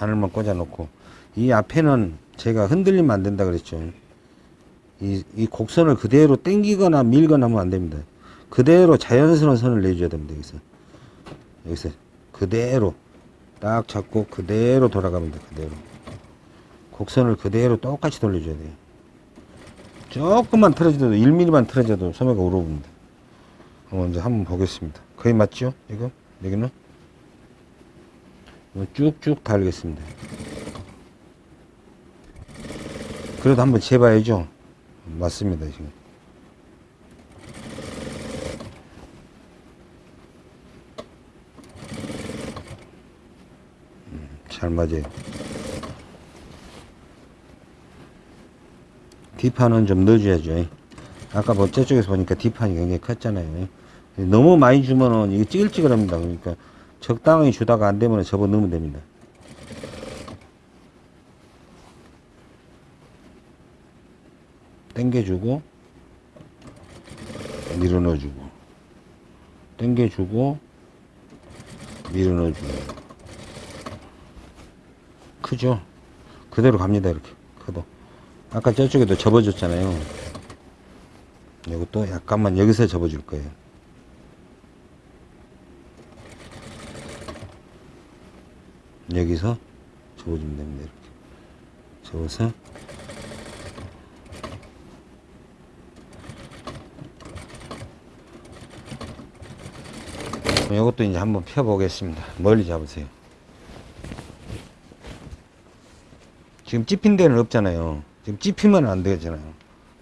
Speaker 1: 바늘만 꽂아 놓고. 이 앞에는 제가 흔들리면 안 된다 그랬죠. 이, 이 곡선을 그대로 당기거나 밀거나 하면 안 됩니다. 그대로 자연스러운 선을 내줘야 됩니다 여기서. 여기서 그대로 딱 잡고 그대로 돌아갑니다 그대로. 곡선을 그대로 똑같이 돌려줘야 돼요. 조금만 틀어져도 1mm만 틀어져도 소매가 울어봅니다 먼저 한번 보겠습니다 거의 맞죠 이거 여기는 쭉쭉 달겠습니다. 그래도 한번 재봐야죠. 맞습니다, 지금. 음, 잘 맞아요. 뒷판은 좀 넣어줘야죠. 아까 뭐 저쪽에서 보니까 뒷판이 굉장히 컸잖아요. 너무 많이 주면은 이게 찌글찌글합니다. 그러니까 적당히 주다가 안 되면 접어 넣으면 됩니다. 당겨주고 밀어 넣어주고 당겨주고 밀어 넣어주고 크죠? 그대로 갑니다 이렇게 커도 아까 저쪽에도 접어줬잖아요 이것도 약간만 여기서 접어줄 거예요. 여기서 접어주면 됩니다. 이렇게 접어서 이것도 이제 한번 펴보겠습니다. 멀리 잡으세요. 지금 찝힌 데는 없잖아요. 지금 찝히면 안 되잖아요.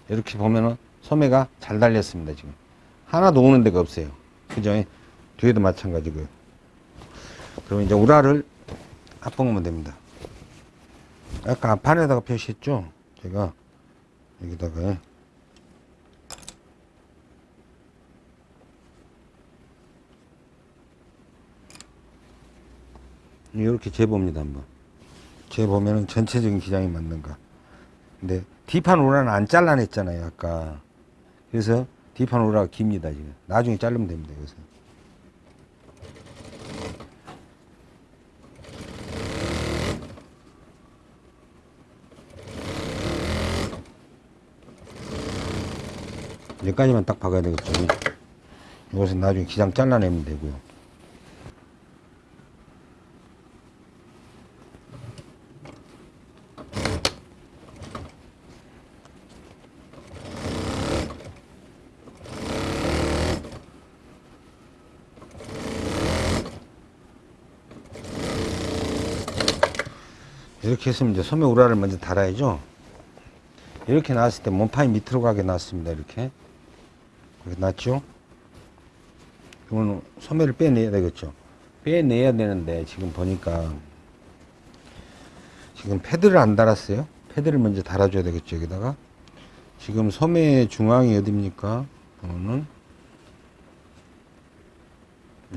Speaker 1: 이렇게 보면은 소매가 잘 달렸습니다. 지금 하나도 오는 데가 없어요. 그죠? 뒤에도 마찬가지고요. 그럼 이제 우라를 앞봉으면 됩니다. 아까 앞판에다가 표시했죠? 제가 여기다가. 이렇게 재봅니다 한번. 재보면은 전체적인 기장이 맞는가. 근데 뒷판 우라는 안 잘라냈잖아요 아까. 그래서 뒷판 우라가 깁니다 지금. 나중에 자르면 됩니다 여기서 여기까지만 딱 박아야 되겠죠 이것은 나중에 기장 잘라내면 되고요 이렇게 했으면 이제 소매 우라를 먼저 달아야죠. 이렇게 나왔을 때 몸판이 밑으로 가게 나왔습니다. 이렇게. 이렇게 났죠? 그러면 소매를 빼내야 되겠죠. 빼내야 되는데 지금 보니까 지금 패드를 안 달았어요. 패드를 먼저 달아줘야 되겠죠. 여기다가. 지금 소매 중앙이 어딥니까? 보면은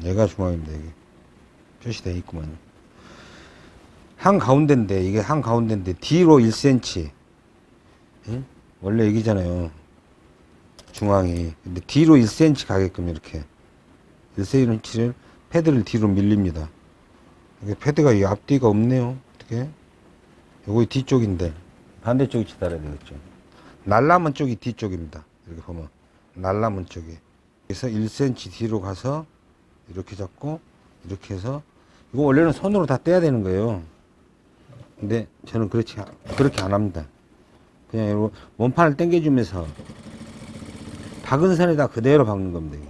Speaker 1: 얘가 중앙입니다. 여기. 표시되어 있구만요. 한 가운데인데 이게 한 가운데인데 뒤로 1cm 예? 원래 여기잖아요 중앙이 근데 뒤로 1cm 가게끔 이렇게 1cm를 패드를 뒤로 밀립니다. 이게 패드가 이 앞뒤가 없네요. 어떻게? 요거 뒤쪽인데. 반대쪽 위치 달아야 되겠죠. 날라문 쪽이 뒤쪽입니다. 이렇게 보면. 날라문 쪽이. 그래서 1cm 뒤로 가서 이렇게 잡고 이렇게 해서 이거 원래는 손으로 다 떼야 되는 거예요. 근데 저는 그렇지 아- 그렇게 안 합니다. 그냥 이거 원판을 당겨주면서 박은 선에다 그대로 박는 겁니다. 이게.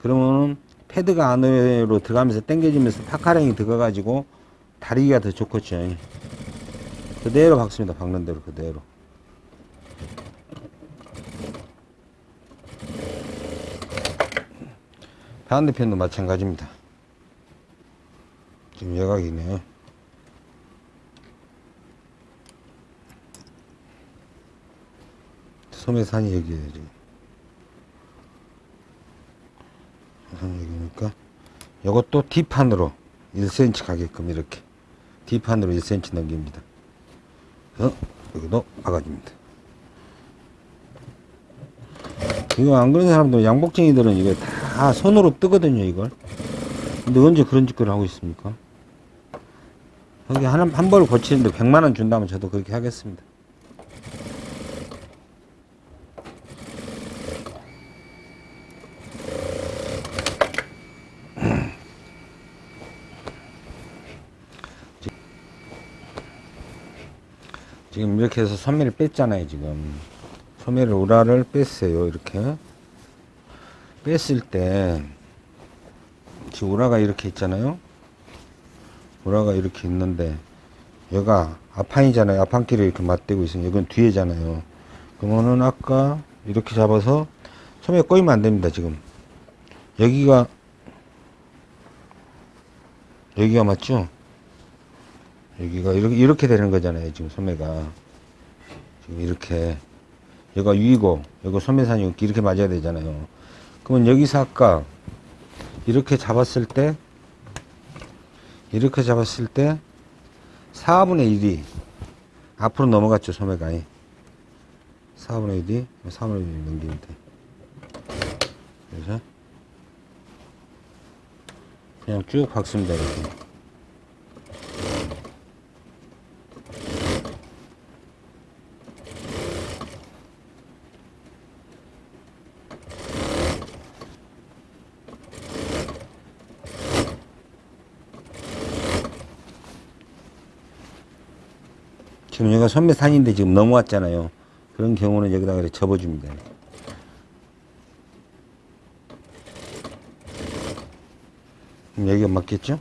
Speaker 1: 그러면은 패드가 안으로 들어가면서 당겨지면서 파카랭이 들어가가지고 다리기가 더 좋겠죠. 그대로 박습니다. 박는 대로 그대로. 반대편도 마찬가지입니다. 지금 여각이네요. 소매산이 여기에요, 지금. 산이 여기니까. 요것도 뒷판으로 1cm 가게끔 이렇게. 뒷판으로 1cm 넘깁니다. 어, 여기도 막아줍니다. 이거 안 그런 사람도 양복쟁이들은 이거 다 손으로 뜨거든요, 이걸. 근데 언제 그런 짓거리를 하고 있습니까? 여기 한, 한 벌을 고치는데 100만원 준다면 저도 그렇게 하겠습니다. 지금 이렇게 해서 소매를 뺐잖아요, 지금. 소매를 우라를 뺐어요, 이렇게. 뺐을 때, 지금 우라가 이렇게 있잖아요. 우라가 이렇게 있는데 여가 앞판이잖아요. 앞판끼리 이렇게 맞대고 있으면 이건 뒤에잖아요. 그러면은 아까 이렇게 잡아서 소매 꼬이면 안 됩니다. 지금 여기가 여기가 맞죠? 여기가 이렇게 이렇게 되는 거잖아요. 지금 소매가 지금 이렇게 여기가 위고 여기 소매산이 이렇게 맞아야 되잖아요. 그러면 여기서 아까 이렇게 잡았을 때 이렇게 잡았을 때 4분의 1이 앞으로 넘어갔죠 소매가 4분의 1이 3분의 1이 넘기면 돼 그래서 그냥 쭉 박습니다 이렇게 지금 여기가 소매산인데 지금 넘어왔잖아요. 그런 경우는 여기다가 이렇게 접어줍니다. 여기가 맞겠죠?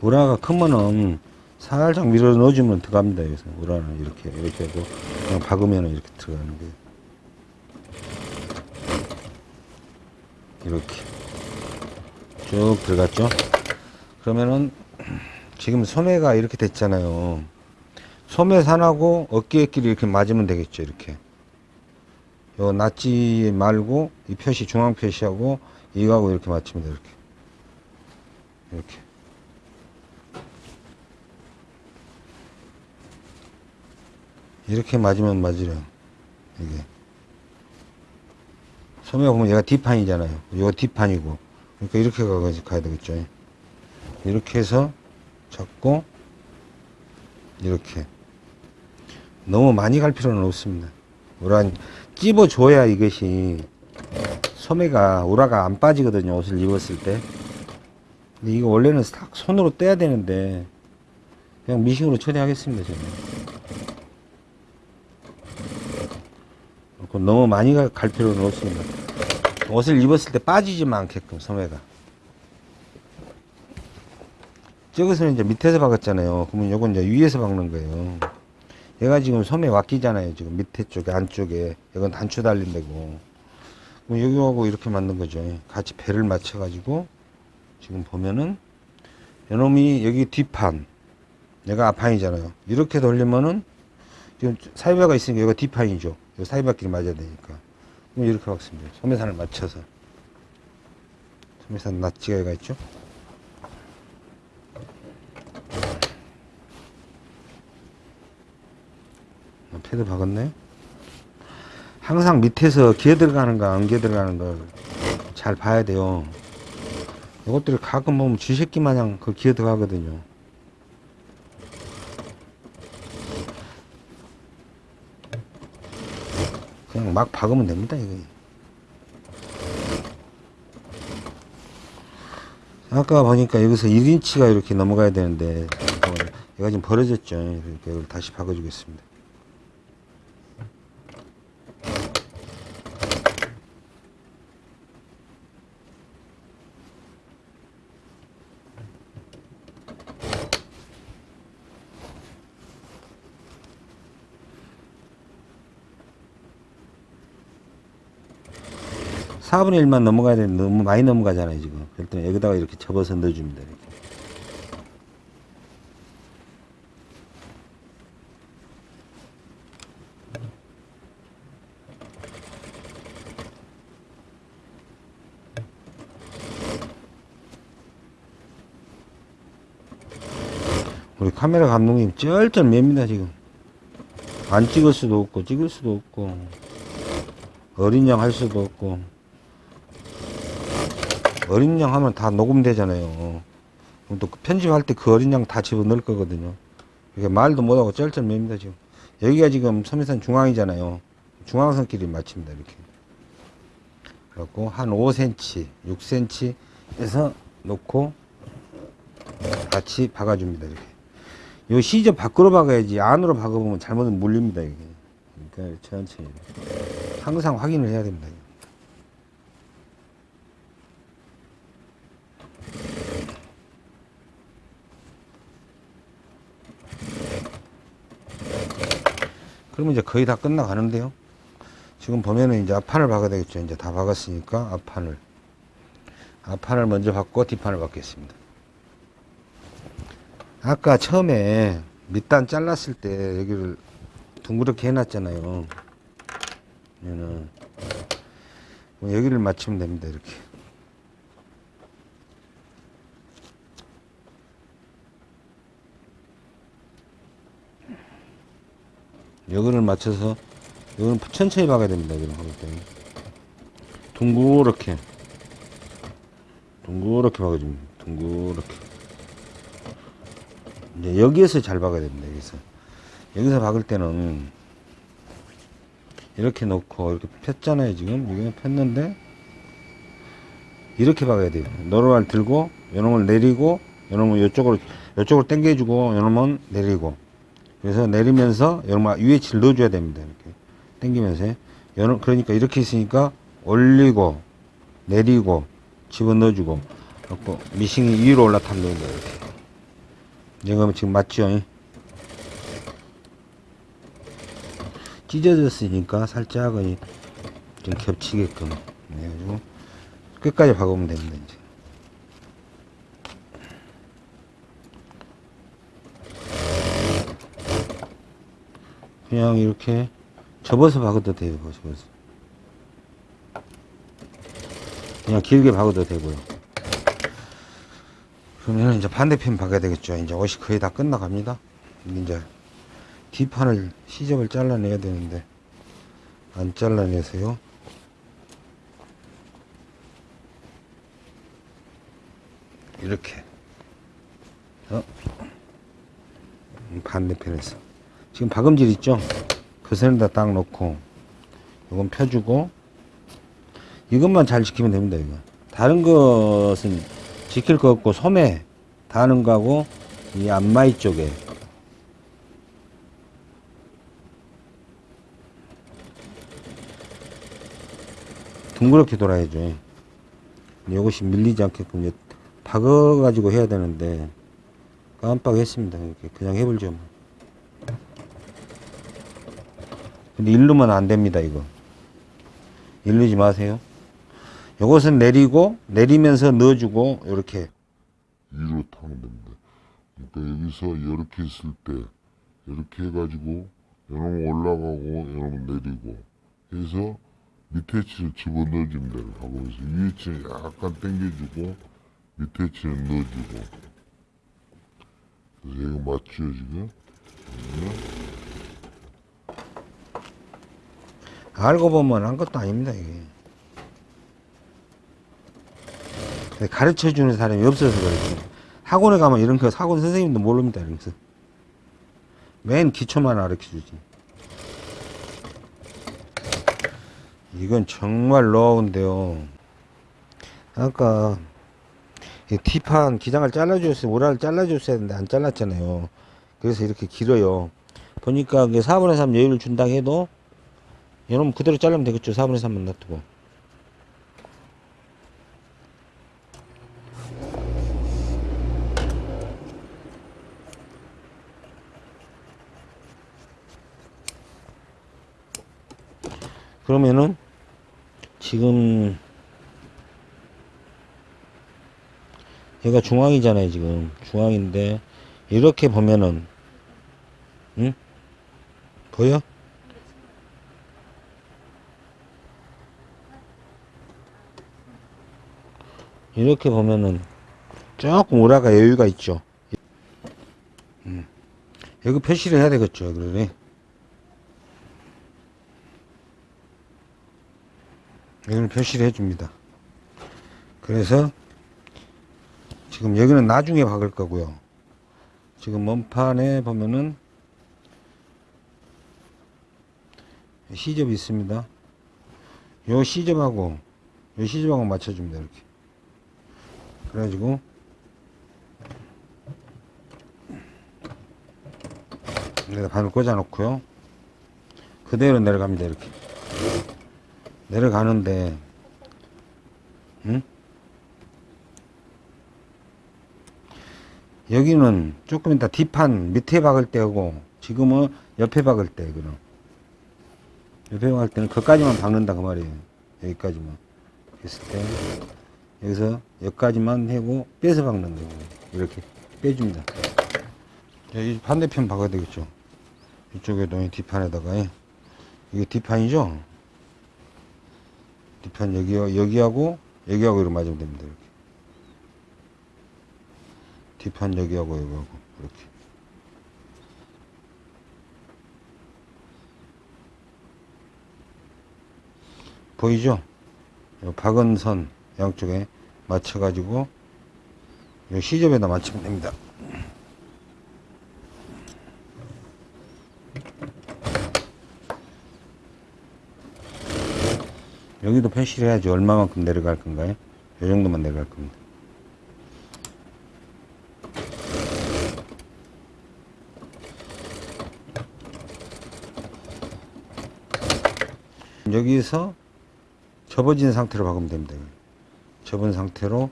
Speaker 1: 우라가 크면은 살짝 밀어 넣어주면 들어갑니다. 여기서 우라는 이렇게 이렇게 하고 그냥 박으면 이렇게 들어가는 거예요. 이렇게 쭉 들어갔죠. 그러면은 지금 소매가 이렇게 됐잖아요. 소매 산하고 어깨끼리 이렇게 맞으면 되겠죠. 이렇게. 요 낫지 말고 이 표시 중앙 표시하고 이거하고 이렇게 맞추면 돼 이렇게. 이렇게. 이렇게 맞으면 맞으래요. 이게. 소매 보면 얘가 뒷판이잖아요. 이거 뒷판이고. 그러니까 이렇게 가야 되겠죠. 이렇게 해서 잡고 이렇게 너무 많이 갈 필요는 없습니다. 우란 찝어줘야 이것이 소매가 우라가 안 빠지거든요. 옷을 입었을 때. 근데 이거 원래는 싹 손으로 떼야 되는데 그냥 미싱으로 처리하겠습니다. 저는. 너무 많이 가- 갈 필요는 없습니다. 옷을 입었을 때 빠지지만 않게끔 소매가. 저것은 이제 밑에서 박았잖아요. 그러면 요건 이제 위에서 박는 거예요. 얘가 지금 소매 왁기잖아요. 지금 밑에 쪽에 안쪽에. 이건 단추 달린 데고. 그럼 여기하고 이렇게 만든 거죠. 같이 배를 맞춰 가지고 지금 보면은 요놈이 여기 뒷판. 얘가 앞판이잖아요. 이렇게 돌리면은 지금 사이바가 있으니까 여기가 뒷판이죠. 요 사이바끼리 맞아야 되니까. 그럼 이렇게 박습니다. 소매산을 맞춰서. 소매산 낫지가 얘가 있죠. 어, 패드 박았네. 항상 밑에서 기어 들어가는가 안 기어 들어가는 걸 잘 봐야 돼요. 이것들이 가끔 보면 쥐새끼 마냥 그 기어 들어가거든요. 그냥 막 박으면 됩니다, 이거. 아까 보니까 여기서 1인치가 이렇게 넘어가야 되는데, 어, 얘가 지금 벌어졌죠. 이렇게 다시 박아주겠습니다. 사분의 1만 넘어가야 되는데 너무 많이 넘어가잖아요, 지금. 때는 여기다가 이렇게 접어서 넣어줍니다. 이렇게. 우리 카메라 감독님 쩔쩔 맵니다, 지금. 안 찍을 수도 없고, 찍을 수도 없고, 어린 양 할 수도 없고. 어린 양 하면 다 녹음되잖아요. 그럼 또그 편집할 때 그 어린 양 다 집어넣을 거거든요. 이게 말도 못하고 쩔쩔 맵니다, 지금. 여기가 지금 섬유산 중앙이잖아요. 중앙선끼리 맞춥니다, 이렇게. 그래갖고 한 5cm, 6cm 에서 놓고 같이 박아줍니다, 이렇게. 요 시접 밖으로 박아야지 안으로 박아보면 잘못은 물립니다, 이게. 그러니까 천천히. 항상 확인을 해야 됩니다. 그러면 이제 거의 다 끝나가는데요. 지금 보면은 이제 앞판을 박아야 되겠죠. 이제 다 박았으니까 앞판을. 앞판을 먼저 박고 뒷판을 박겠습니다. 아까 처음에 밑단 잘랐을 때 여기를 둥그렇게 해놨잖아요. 얘는 뭐 여기를 맞추면 됩니다. 이렇게. 여기를 맞춰서 여기는 천천히 박아야 됩니다. 여기는 때 둥그렇게 박아줍니다. 둥그렇게 이제 여기에서 잘 박아야 됩니다. 여기서 여기서 박을 때는 이렇게 놓고 이렇게 폈잖아요. 지금 여기는 폈는데 이렇게 박아야 돼요. 노루알 들고 요놈을 내리고 요놈은 이쪽으로 이쪽으로 당겨주고 요놈은 내리고 그래서 내리면서 요놈은 UH를 넣어줘야 됩니다 이렇게 당기면서 그러니까 이렇게 있으니까 올리고 내리고 집어 넣어주고 그래갖고 미싱이 위로 올라타면 됩니다 이렇게 지금 지금 맞죠? 이? 찢어졌으니까 살짝은 좀 겹치게끔 해가지고 끝까지 박으면 됩니다 이제. 그냥 이렇게 접어서 박아도 돼요 접어서. 그냥 길게 박아도 되고요. 그러면 이제 반대편 박아야 되겠죠. 이제 옷이 거의 다 끝나갑니다. 이제 뒷판을 시접을 잘라내야 되는데 안 잘라내서요. 이렇게. 어? 반대편에서 지금 박음질 있죠? 그 선에다 딱 놓고 이건 펴주고 이것만 잘 지키면 됩니다 이거. 다른 것은 지킬 거 없고 소매 다는 거하고 이 안마이 쪽에. 둥그렇게 돌아야죠. 이것이 밀리지 않게끔 이제 박아 가지고 해야 되는데 깜빡했습니다. 이렇게 그냥 해볼죠 뭐. 근데 일르면 안 됩니다 이거 일르지 마세요 요것은 내리고 내리면서 넣어주고 이렇게
Speaker 3: 위로 타면 됩니다. 그러니까 여기서 이렇게 있을 때 이렇게 해가지고 요놈 올라가고 요놈 내리고 해서 밑에 치를 집어넣어주면 돼요. 하면서 위에 치는 약간 당겨주고 밑에 치는 넣어주고 그래서 이거 맞죠 지금?
Speaker 1: 알고 보면 한 것도 아닙니다 이게. 가르쳐 주는 사람이 없어서 그렇지. 학원에 가면 이런 거 학원 선생님도 모릅니다 거. 맨 기초만 가르쳐 주지. 이건 정말 노하우인데요. 아까 이 T판 기장을 잘라줬어요 우라를 잘라줬어야 했는데 안 잘랐잖아요. 그래서 이렇게 길어요. 보니까 이게 4분의 3 여유를 준다 해도 이놈 그대로 자르면 되겠죠 4분의 3만 놔두고 그러면은 지금 얘가 중앙이잖아요 지금 중앙인데 이렇게 보면은 응? 보여? 이렇게 보면은 조금 우라가 여유가 있죠. 음. 여기 표시를 해야 되겠죠. 그러네. 여기는 표시를 해줍니다. 그래서 지금 여기는 나중에 박을 거고요. 지금 먼판에 보면은 시접이 있습니다. 요 시접하고 요 시접하고 맞춰줍니다. 이렇게. 그래가지고. 여기다 바늘 꽂아 놓고요. 그대로 내려갑니다 이렇게. 내려가는데 응? 여기는 조금 이따 뒷판 밑에 박을 때고 지금은 옆에 박을 때 그럼. 옆에 박을 때는 거기까지만 박는다 그 말이에요. 여기까지만. 했을 때 여기서 여기까지만 하고 빼서 박는 거예요. 이렇게 빼줍니다. 자, 이 반대편 박아야 되겠죠. 이쪽에도 이 뒷판에다가 예. 이게 뒷판이죠. 뒷판 여기 여기하고 여기하고 이렇게 맞으면 됩니다. 이렇게 뒷판 여기하고 여기하고 이렇게 보이죠? 요 박은 선 양쪽에 맞춰가지고 요 시접에다 맞추면 됩니다. 여기도 표시를 해야지 얼마만큼 내려갈 건가요? 요 정도만 내려갈 겁니다. 여기서 접어진 상태로 박으면 됩니다. 접은 상태로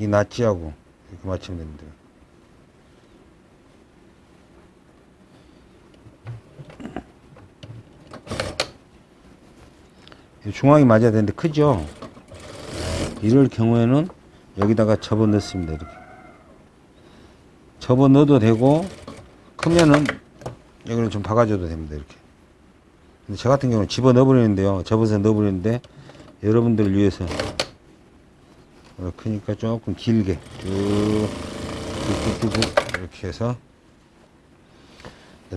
Speaker 1: 이 낫지하고 이렇게 맞추면 됩니다. 이 중앙이 맞아야 되는데 크죠? 이럴 경우에는 여기다가 접어 넣습니다. 이렇게. 접어 넣어도 되고 크면은 여기를 좀 박아줘도 됩니다. 이렇게. 저 같은 경우는 집어 넣어버리는데요. 접어서 넣어버리는데 여러분들을 위해서 그러니까 조금 길게 쭉쭉쭉쭉 이렇게 해서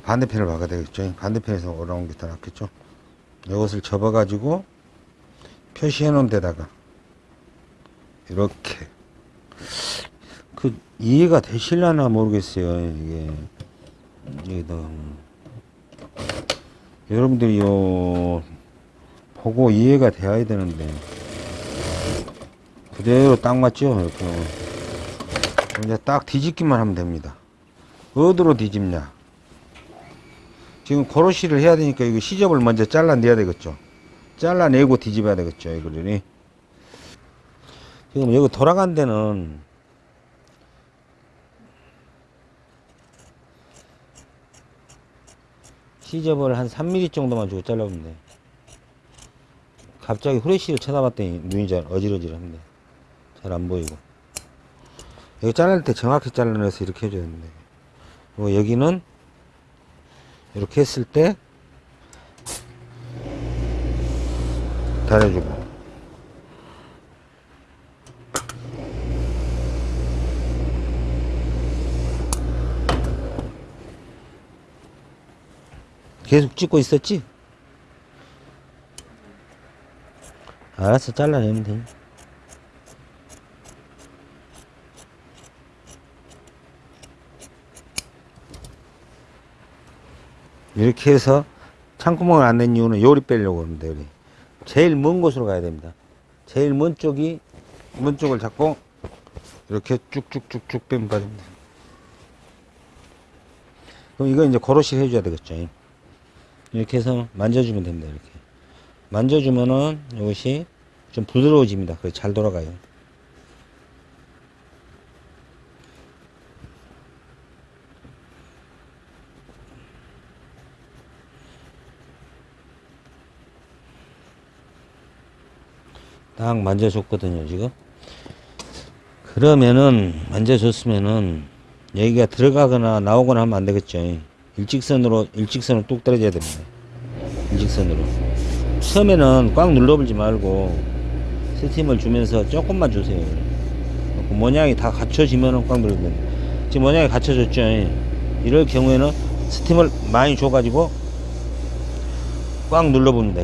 Speaker 1: 반대편을 박아야 되겠죠. 반대편에서 올라온 게 더 낫겠죠. 이것을 접어 가지고 표시해 놓은 데다가 이렇게 그 이해가 되실려나 모르겠어요. 이게 이게 여러분들이 요 보고 이해가 돼야 되는데 그대로 딱 맞죠? 이렇게 이제 딱 뒤집기만 하면 됩니다. 어디로 뒤집냐? 지금 고로시를 해야 되니까 이거 시접을 먼저 잘라내야 되겠죠. 잘라내고 뒤집어야 되겠죠. 이거를 지금 여기 돌아간 데는 시접을 한 3mm 정도만 주고 잘라보면 돼. 갑자기 후레쉬를 쳐다봤더니 눈이 잘 어지러지한데 잘안 보이고. 여기 자를 때 정확히 잘라내서 이렇게 해줘야 되는데. 그리고 여기는 이렇게 했을 때 달아주고 계속 찍고 있었지? 알았어 잘라내면 돼 이렇게 해서 창구멍을 안 낸 이유는 요리 빼려고 그러는데 요리. 제일 먼 곳으로 가야 됩니다 제일 먼 쪽이 먼 쪽을 잡고 이렇게 쭉쭉쭉쭉 빼면 빠집니다 그럼 이거 이제 고로시 해줘야 되겠죠 이렇게 해서 만져주면 됩니다 이렇게. 만져주면은 이것이 좀 부드러워집니다 그래서 잘 돌아가요. 딱 만져줬거든요 지금. 그러면은 만져줬으면은 여기가 들어가거나 나오거나 하면 안 되겠죠 일직선으로 일직선으로 뚝 떨어져야 됩니다. 일직선으로. 처음에는 꽉 눌러버리지 말고 스팀을 주면서 조금만 주세요. 그 모양이 다 갖춰지면은 꽉 눌러야 됩니다. 지금 모양이 갖춰졌죠? 이럴 경우에는 스팀을 많이 줘 가지고 꽉 눌러봅니다.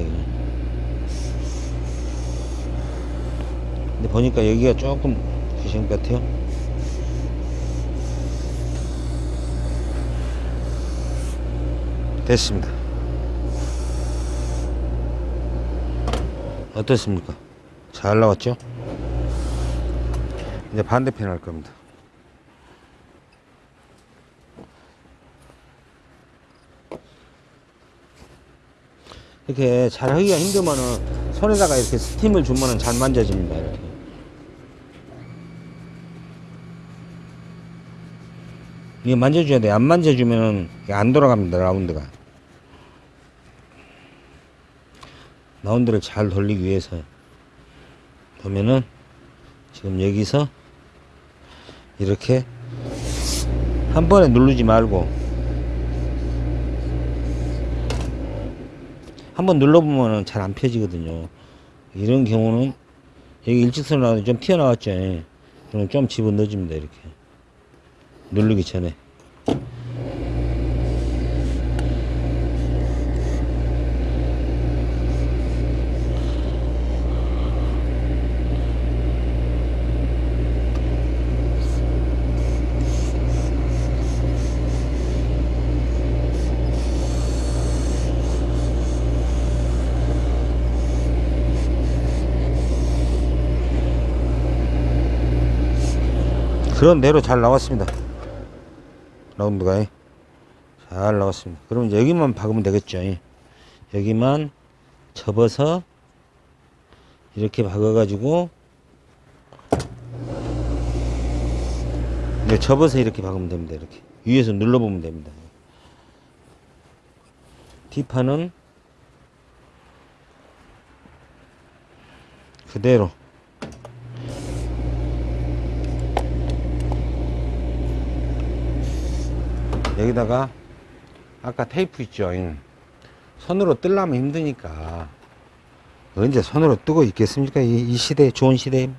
Speaker 1: 근데 보니까 여기가 조금 귀신 같아요. 됐습니다. 어떻습니까? 잘 나왔죠? 이제 반대편 할 겁니다. 이렇게 잘 하기가 힘들면은 손에다가 이렇게 스팀을 주면은 잘 만져집니다. 이렇게. 이게 만져줘야 돼. 안 만져주면은 안 돌아갑니다. 라운드가. 라운드를 잘 돌리기 위해서 보면은 지금 여기서 이렇게 한 번에 누르지 말고 한 번 눌러보면 잘 안 펴지거든요. 이런 경우는 여기 일직선으로 나와도 좀 튀어나왔죠. 그럼 좀 집어 넣어줍니다. 이렇게. 누르기 전에. 그런 대로 잘 나왔습니다. 라운드가. 잘 나왔습니다. 그럼 여기만 박으면 되겠죠. 여기만 접어서 이렇게 박아 가지고 네, 접어서 이렇게 박으면 됩니다. 이렇게 위에서 눌러보면 됩니다. 뒷판은 그대로 여기다가 아까 테이프 있죠 손으로 뜰라면 힘드니까. 언제 손으로 뜨고 있겠습니까? 이, 이 시대 좋은 시대에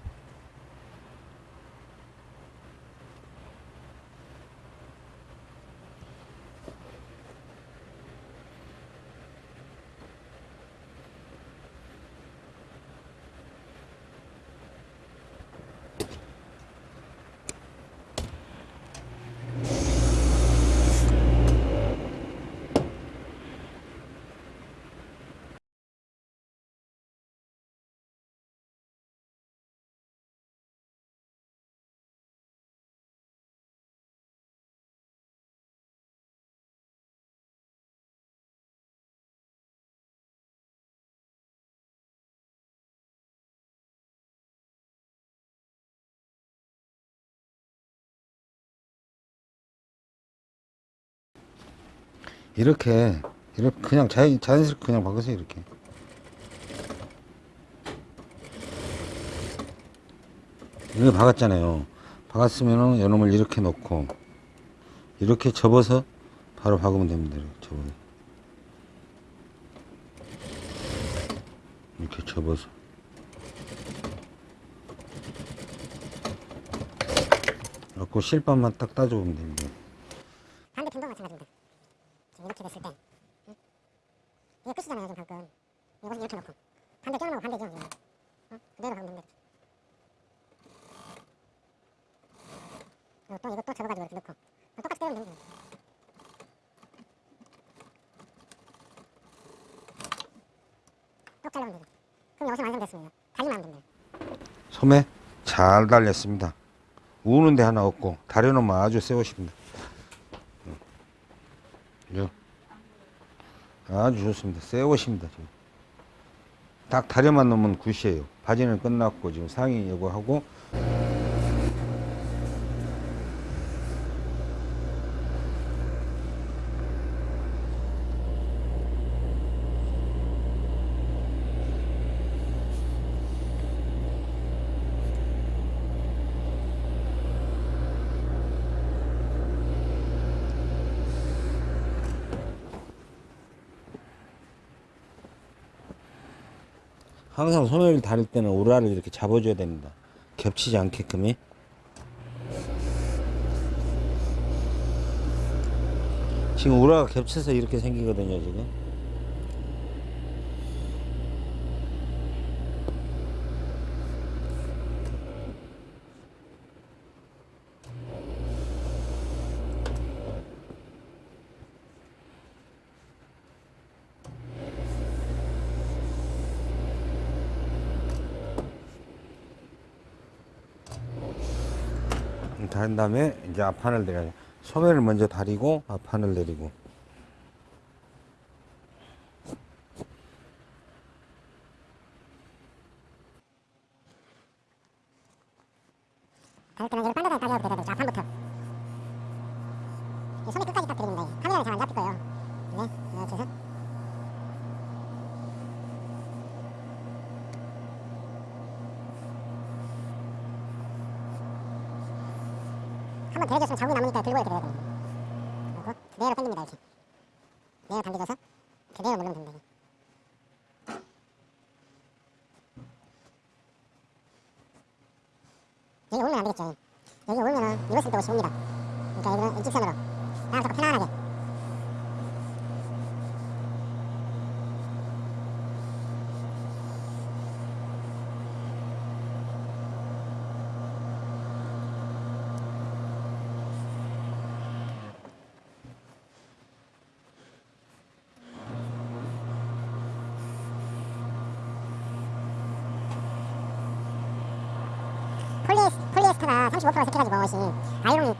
Speaker 1: 이렇게 이렇게 그냥 자연, 자연스럽게 그냥 박으세요 이렇게. 이렇게 박았잖아요. 박았으면은 요놈을 이렇게 놓고 이렇게 접어서 바로 박으면 됩니다 이렇게 접어 이렇게 접어서. 그래갖고 실밥만 딱 따줘보면 됩니다
Speaker 2: 반대편도 마찬가지입니다. 지금 이렇게 됐을 때, 응? 이거 끝이잖아요, 지금 방금. 이것을 이렇게 놓고. 반대 껴놓고 반대죠, 지금. 어? 그대로 가면 됩니다. 그리고 또 이것도 접어가지고 이렇게 넣고. 똑같이 떼면 됩니다. 똑 잘라면 되죠. 그럼 여기서 완성됐습니다. 달리면 안 됩니다.
Speaker 1: 소매 잘 달렸습니다. 우는 데 하나 없고 다려놓으면 아주 세우십니다. 아주 좋습니다. 세우십니다. 딱 다려만 놓으면 굿이에요. 바지는 끝났고 지금 상의 이거 하고 항상 소매를 다릴 때는 우라를 이렇게 잡아줘야 됩니다. 겹치지 않게끔이. 지금 우라가 겹쳐서 이렇게 생기거든요, 지금. 다른 다음에 이제 앞판을 내려요. 소매를 먼저 다리고 앞판을 내리고.
Speaker 2: 이걸 반대로 다려도 되다 좌판부터 이 손이 끝까지 딱 들립니다 이게. 카메라에 잘 안 잡힐 거예요 네 이렇게 해서 한번 데려줬으면 자국이 남으니까 들고 이렇게 돼야 됩니다 그리고 당깁니다 이렇게 15%가 시켜가지고 씨 아이롱이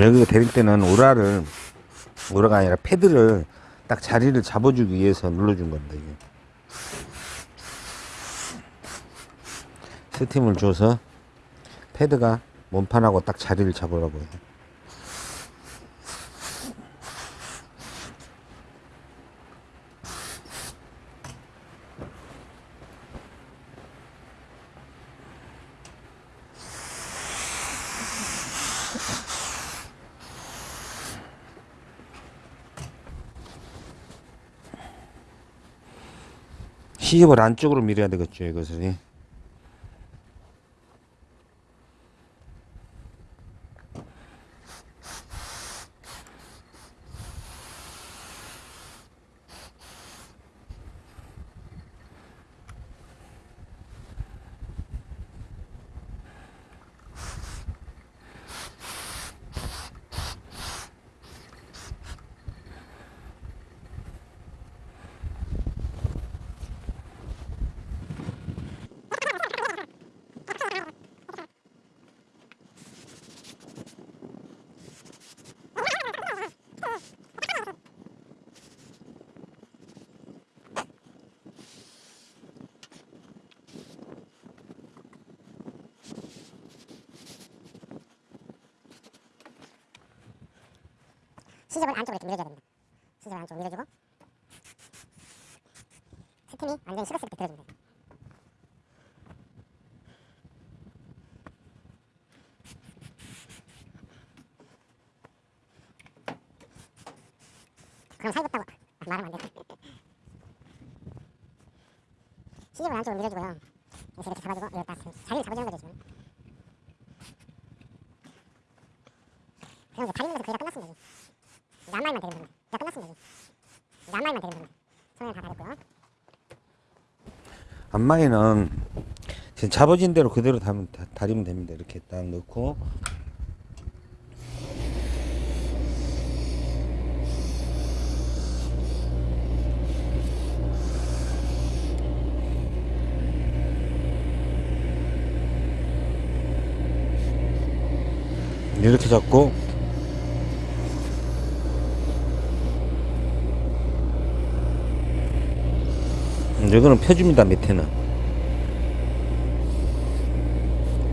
Speaker 1: 여기 데릴 때는 우라를 우라가 아니라 패드를 딱 자리를 잡아주기 위해서 눌러준 겁니다 이게. 스팀을 줘서 패드가 몸판하고 딱 자리를 잡으라고 해요 시집을 안쪽으로 밀어야 되겠죠 이것을 시접을 안쪽으로 이렇게 밀어줘야 됩니다 시접을 안쪽으로 밀어주고 스팀이 완전히 식었을 때 들어주면 돼요 그럼 살겠다고 아, 말하면 안 돼. 시접을 안쪽으로 밀어주고요. 그래서 이렇게 잡아주고 이렇게 딱 자리를 잡아주는 거죠 지금. 그냥 이제 다리는 것은 거의 다 끝났습니다. 이제. 이제 앞라인만 대리면 됩니다. 이제 끝났습니다. 이제. 이제 앞라인만 대리면 됩니다. 손을 다 다렸고요. 안마이는 잡아진 대로 그대로 다면, 다, 다리면 됩니다. 이렇게 딱 넣고. 이렇게 잡고 이거는 펴줍니다 밑에는.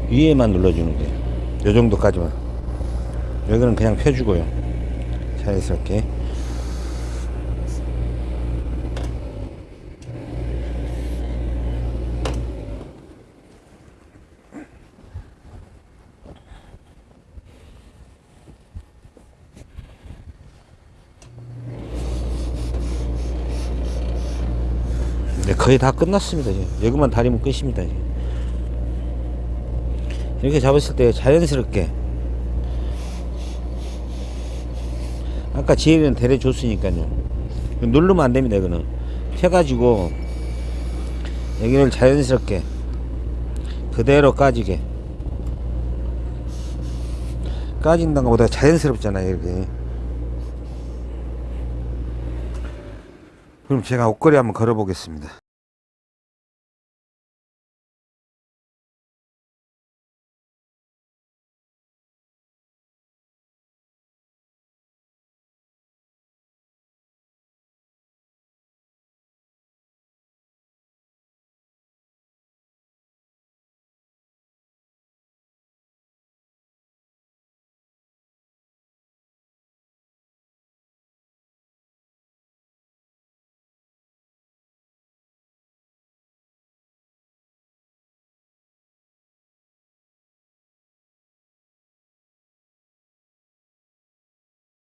Speaker 1: 위에만 눌러주는 거예요. 요 정도까지만. 여기는 그냥 펴주고요. 자연스럽게 네, 거의 다 끝났습니다. 여기만 다리면 끝입니다. 이제. 이렇게 잡았을 때 자연스럽게 아까 지혜는 데려줬으니까요. 누르면 안 됩니다. 이거는 펴가지고 여기를 자연스럽게 그대로 까지게 까진다는 것보다 자연스럽잖아요. 이렇게 그럼 제가 옷걸이 한번 걸어 보겠습니다.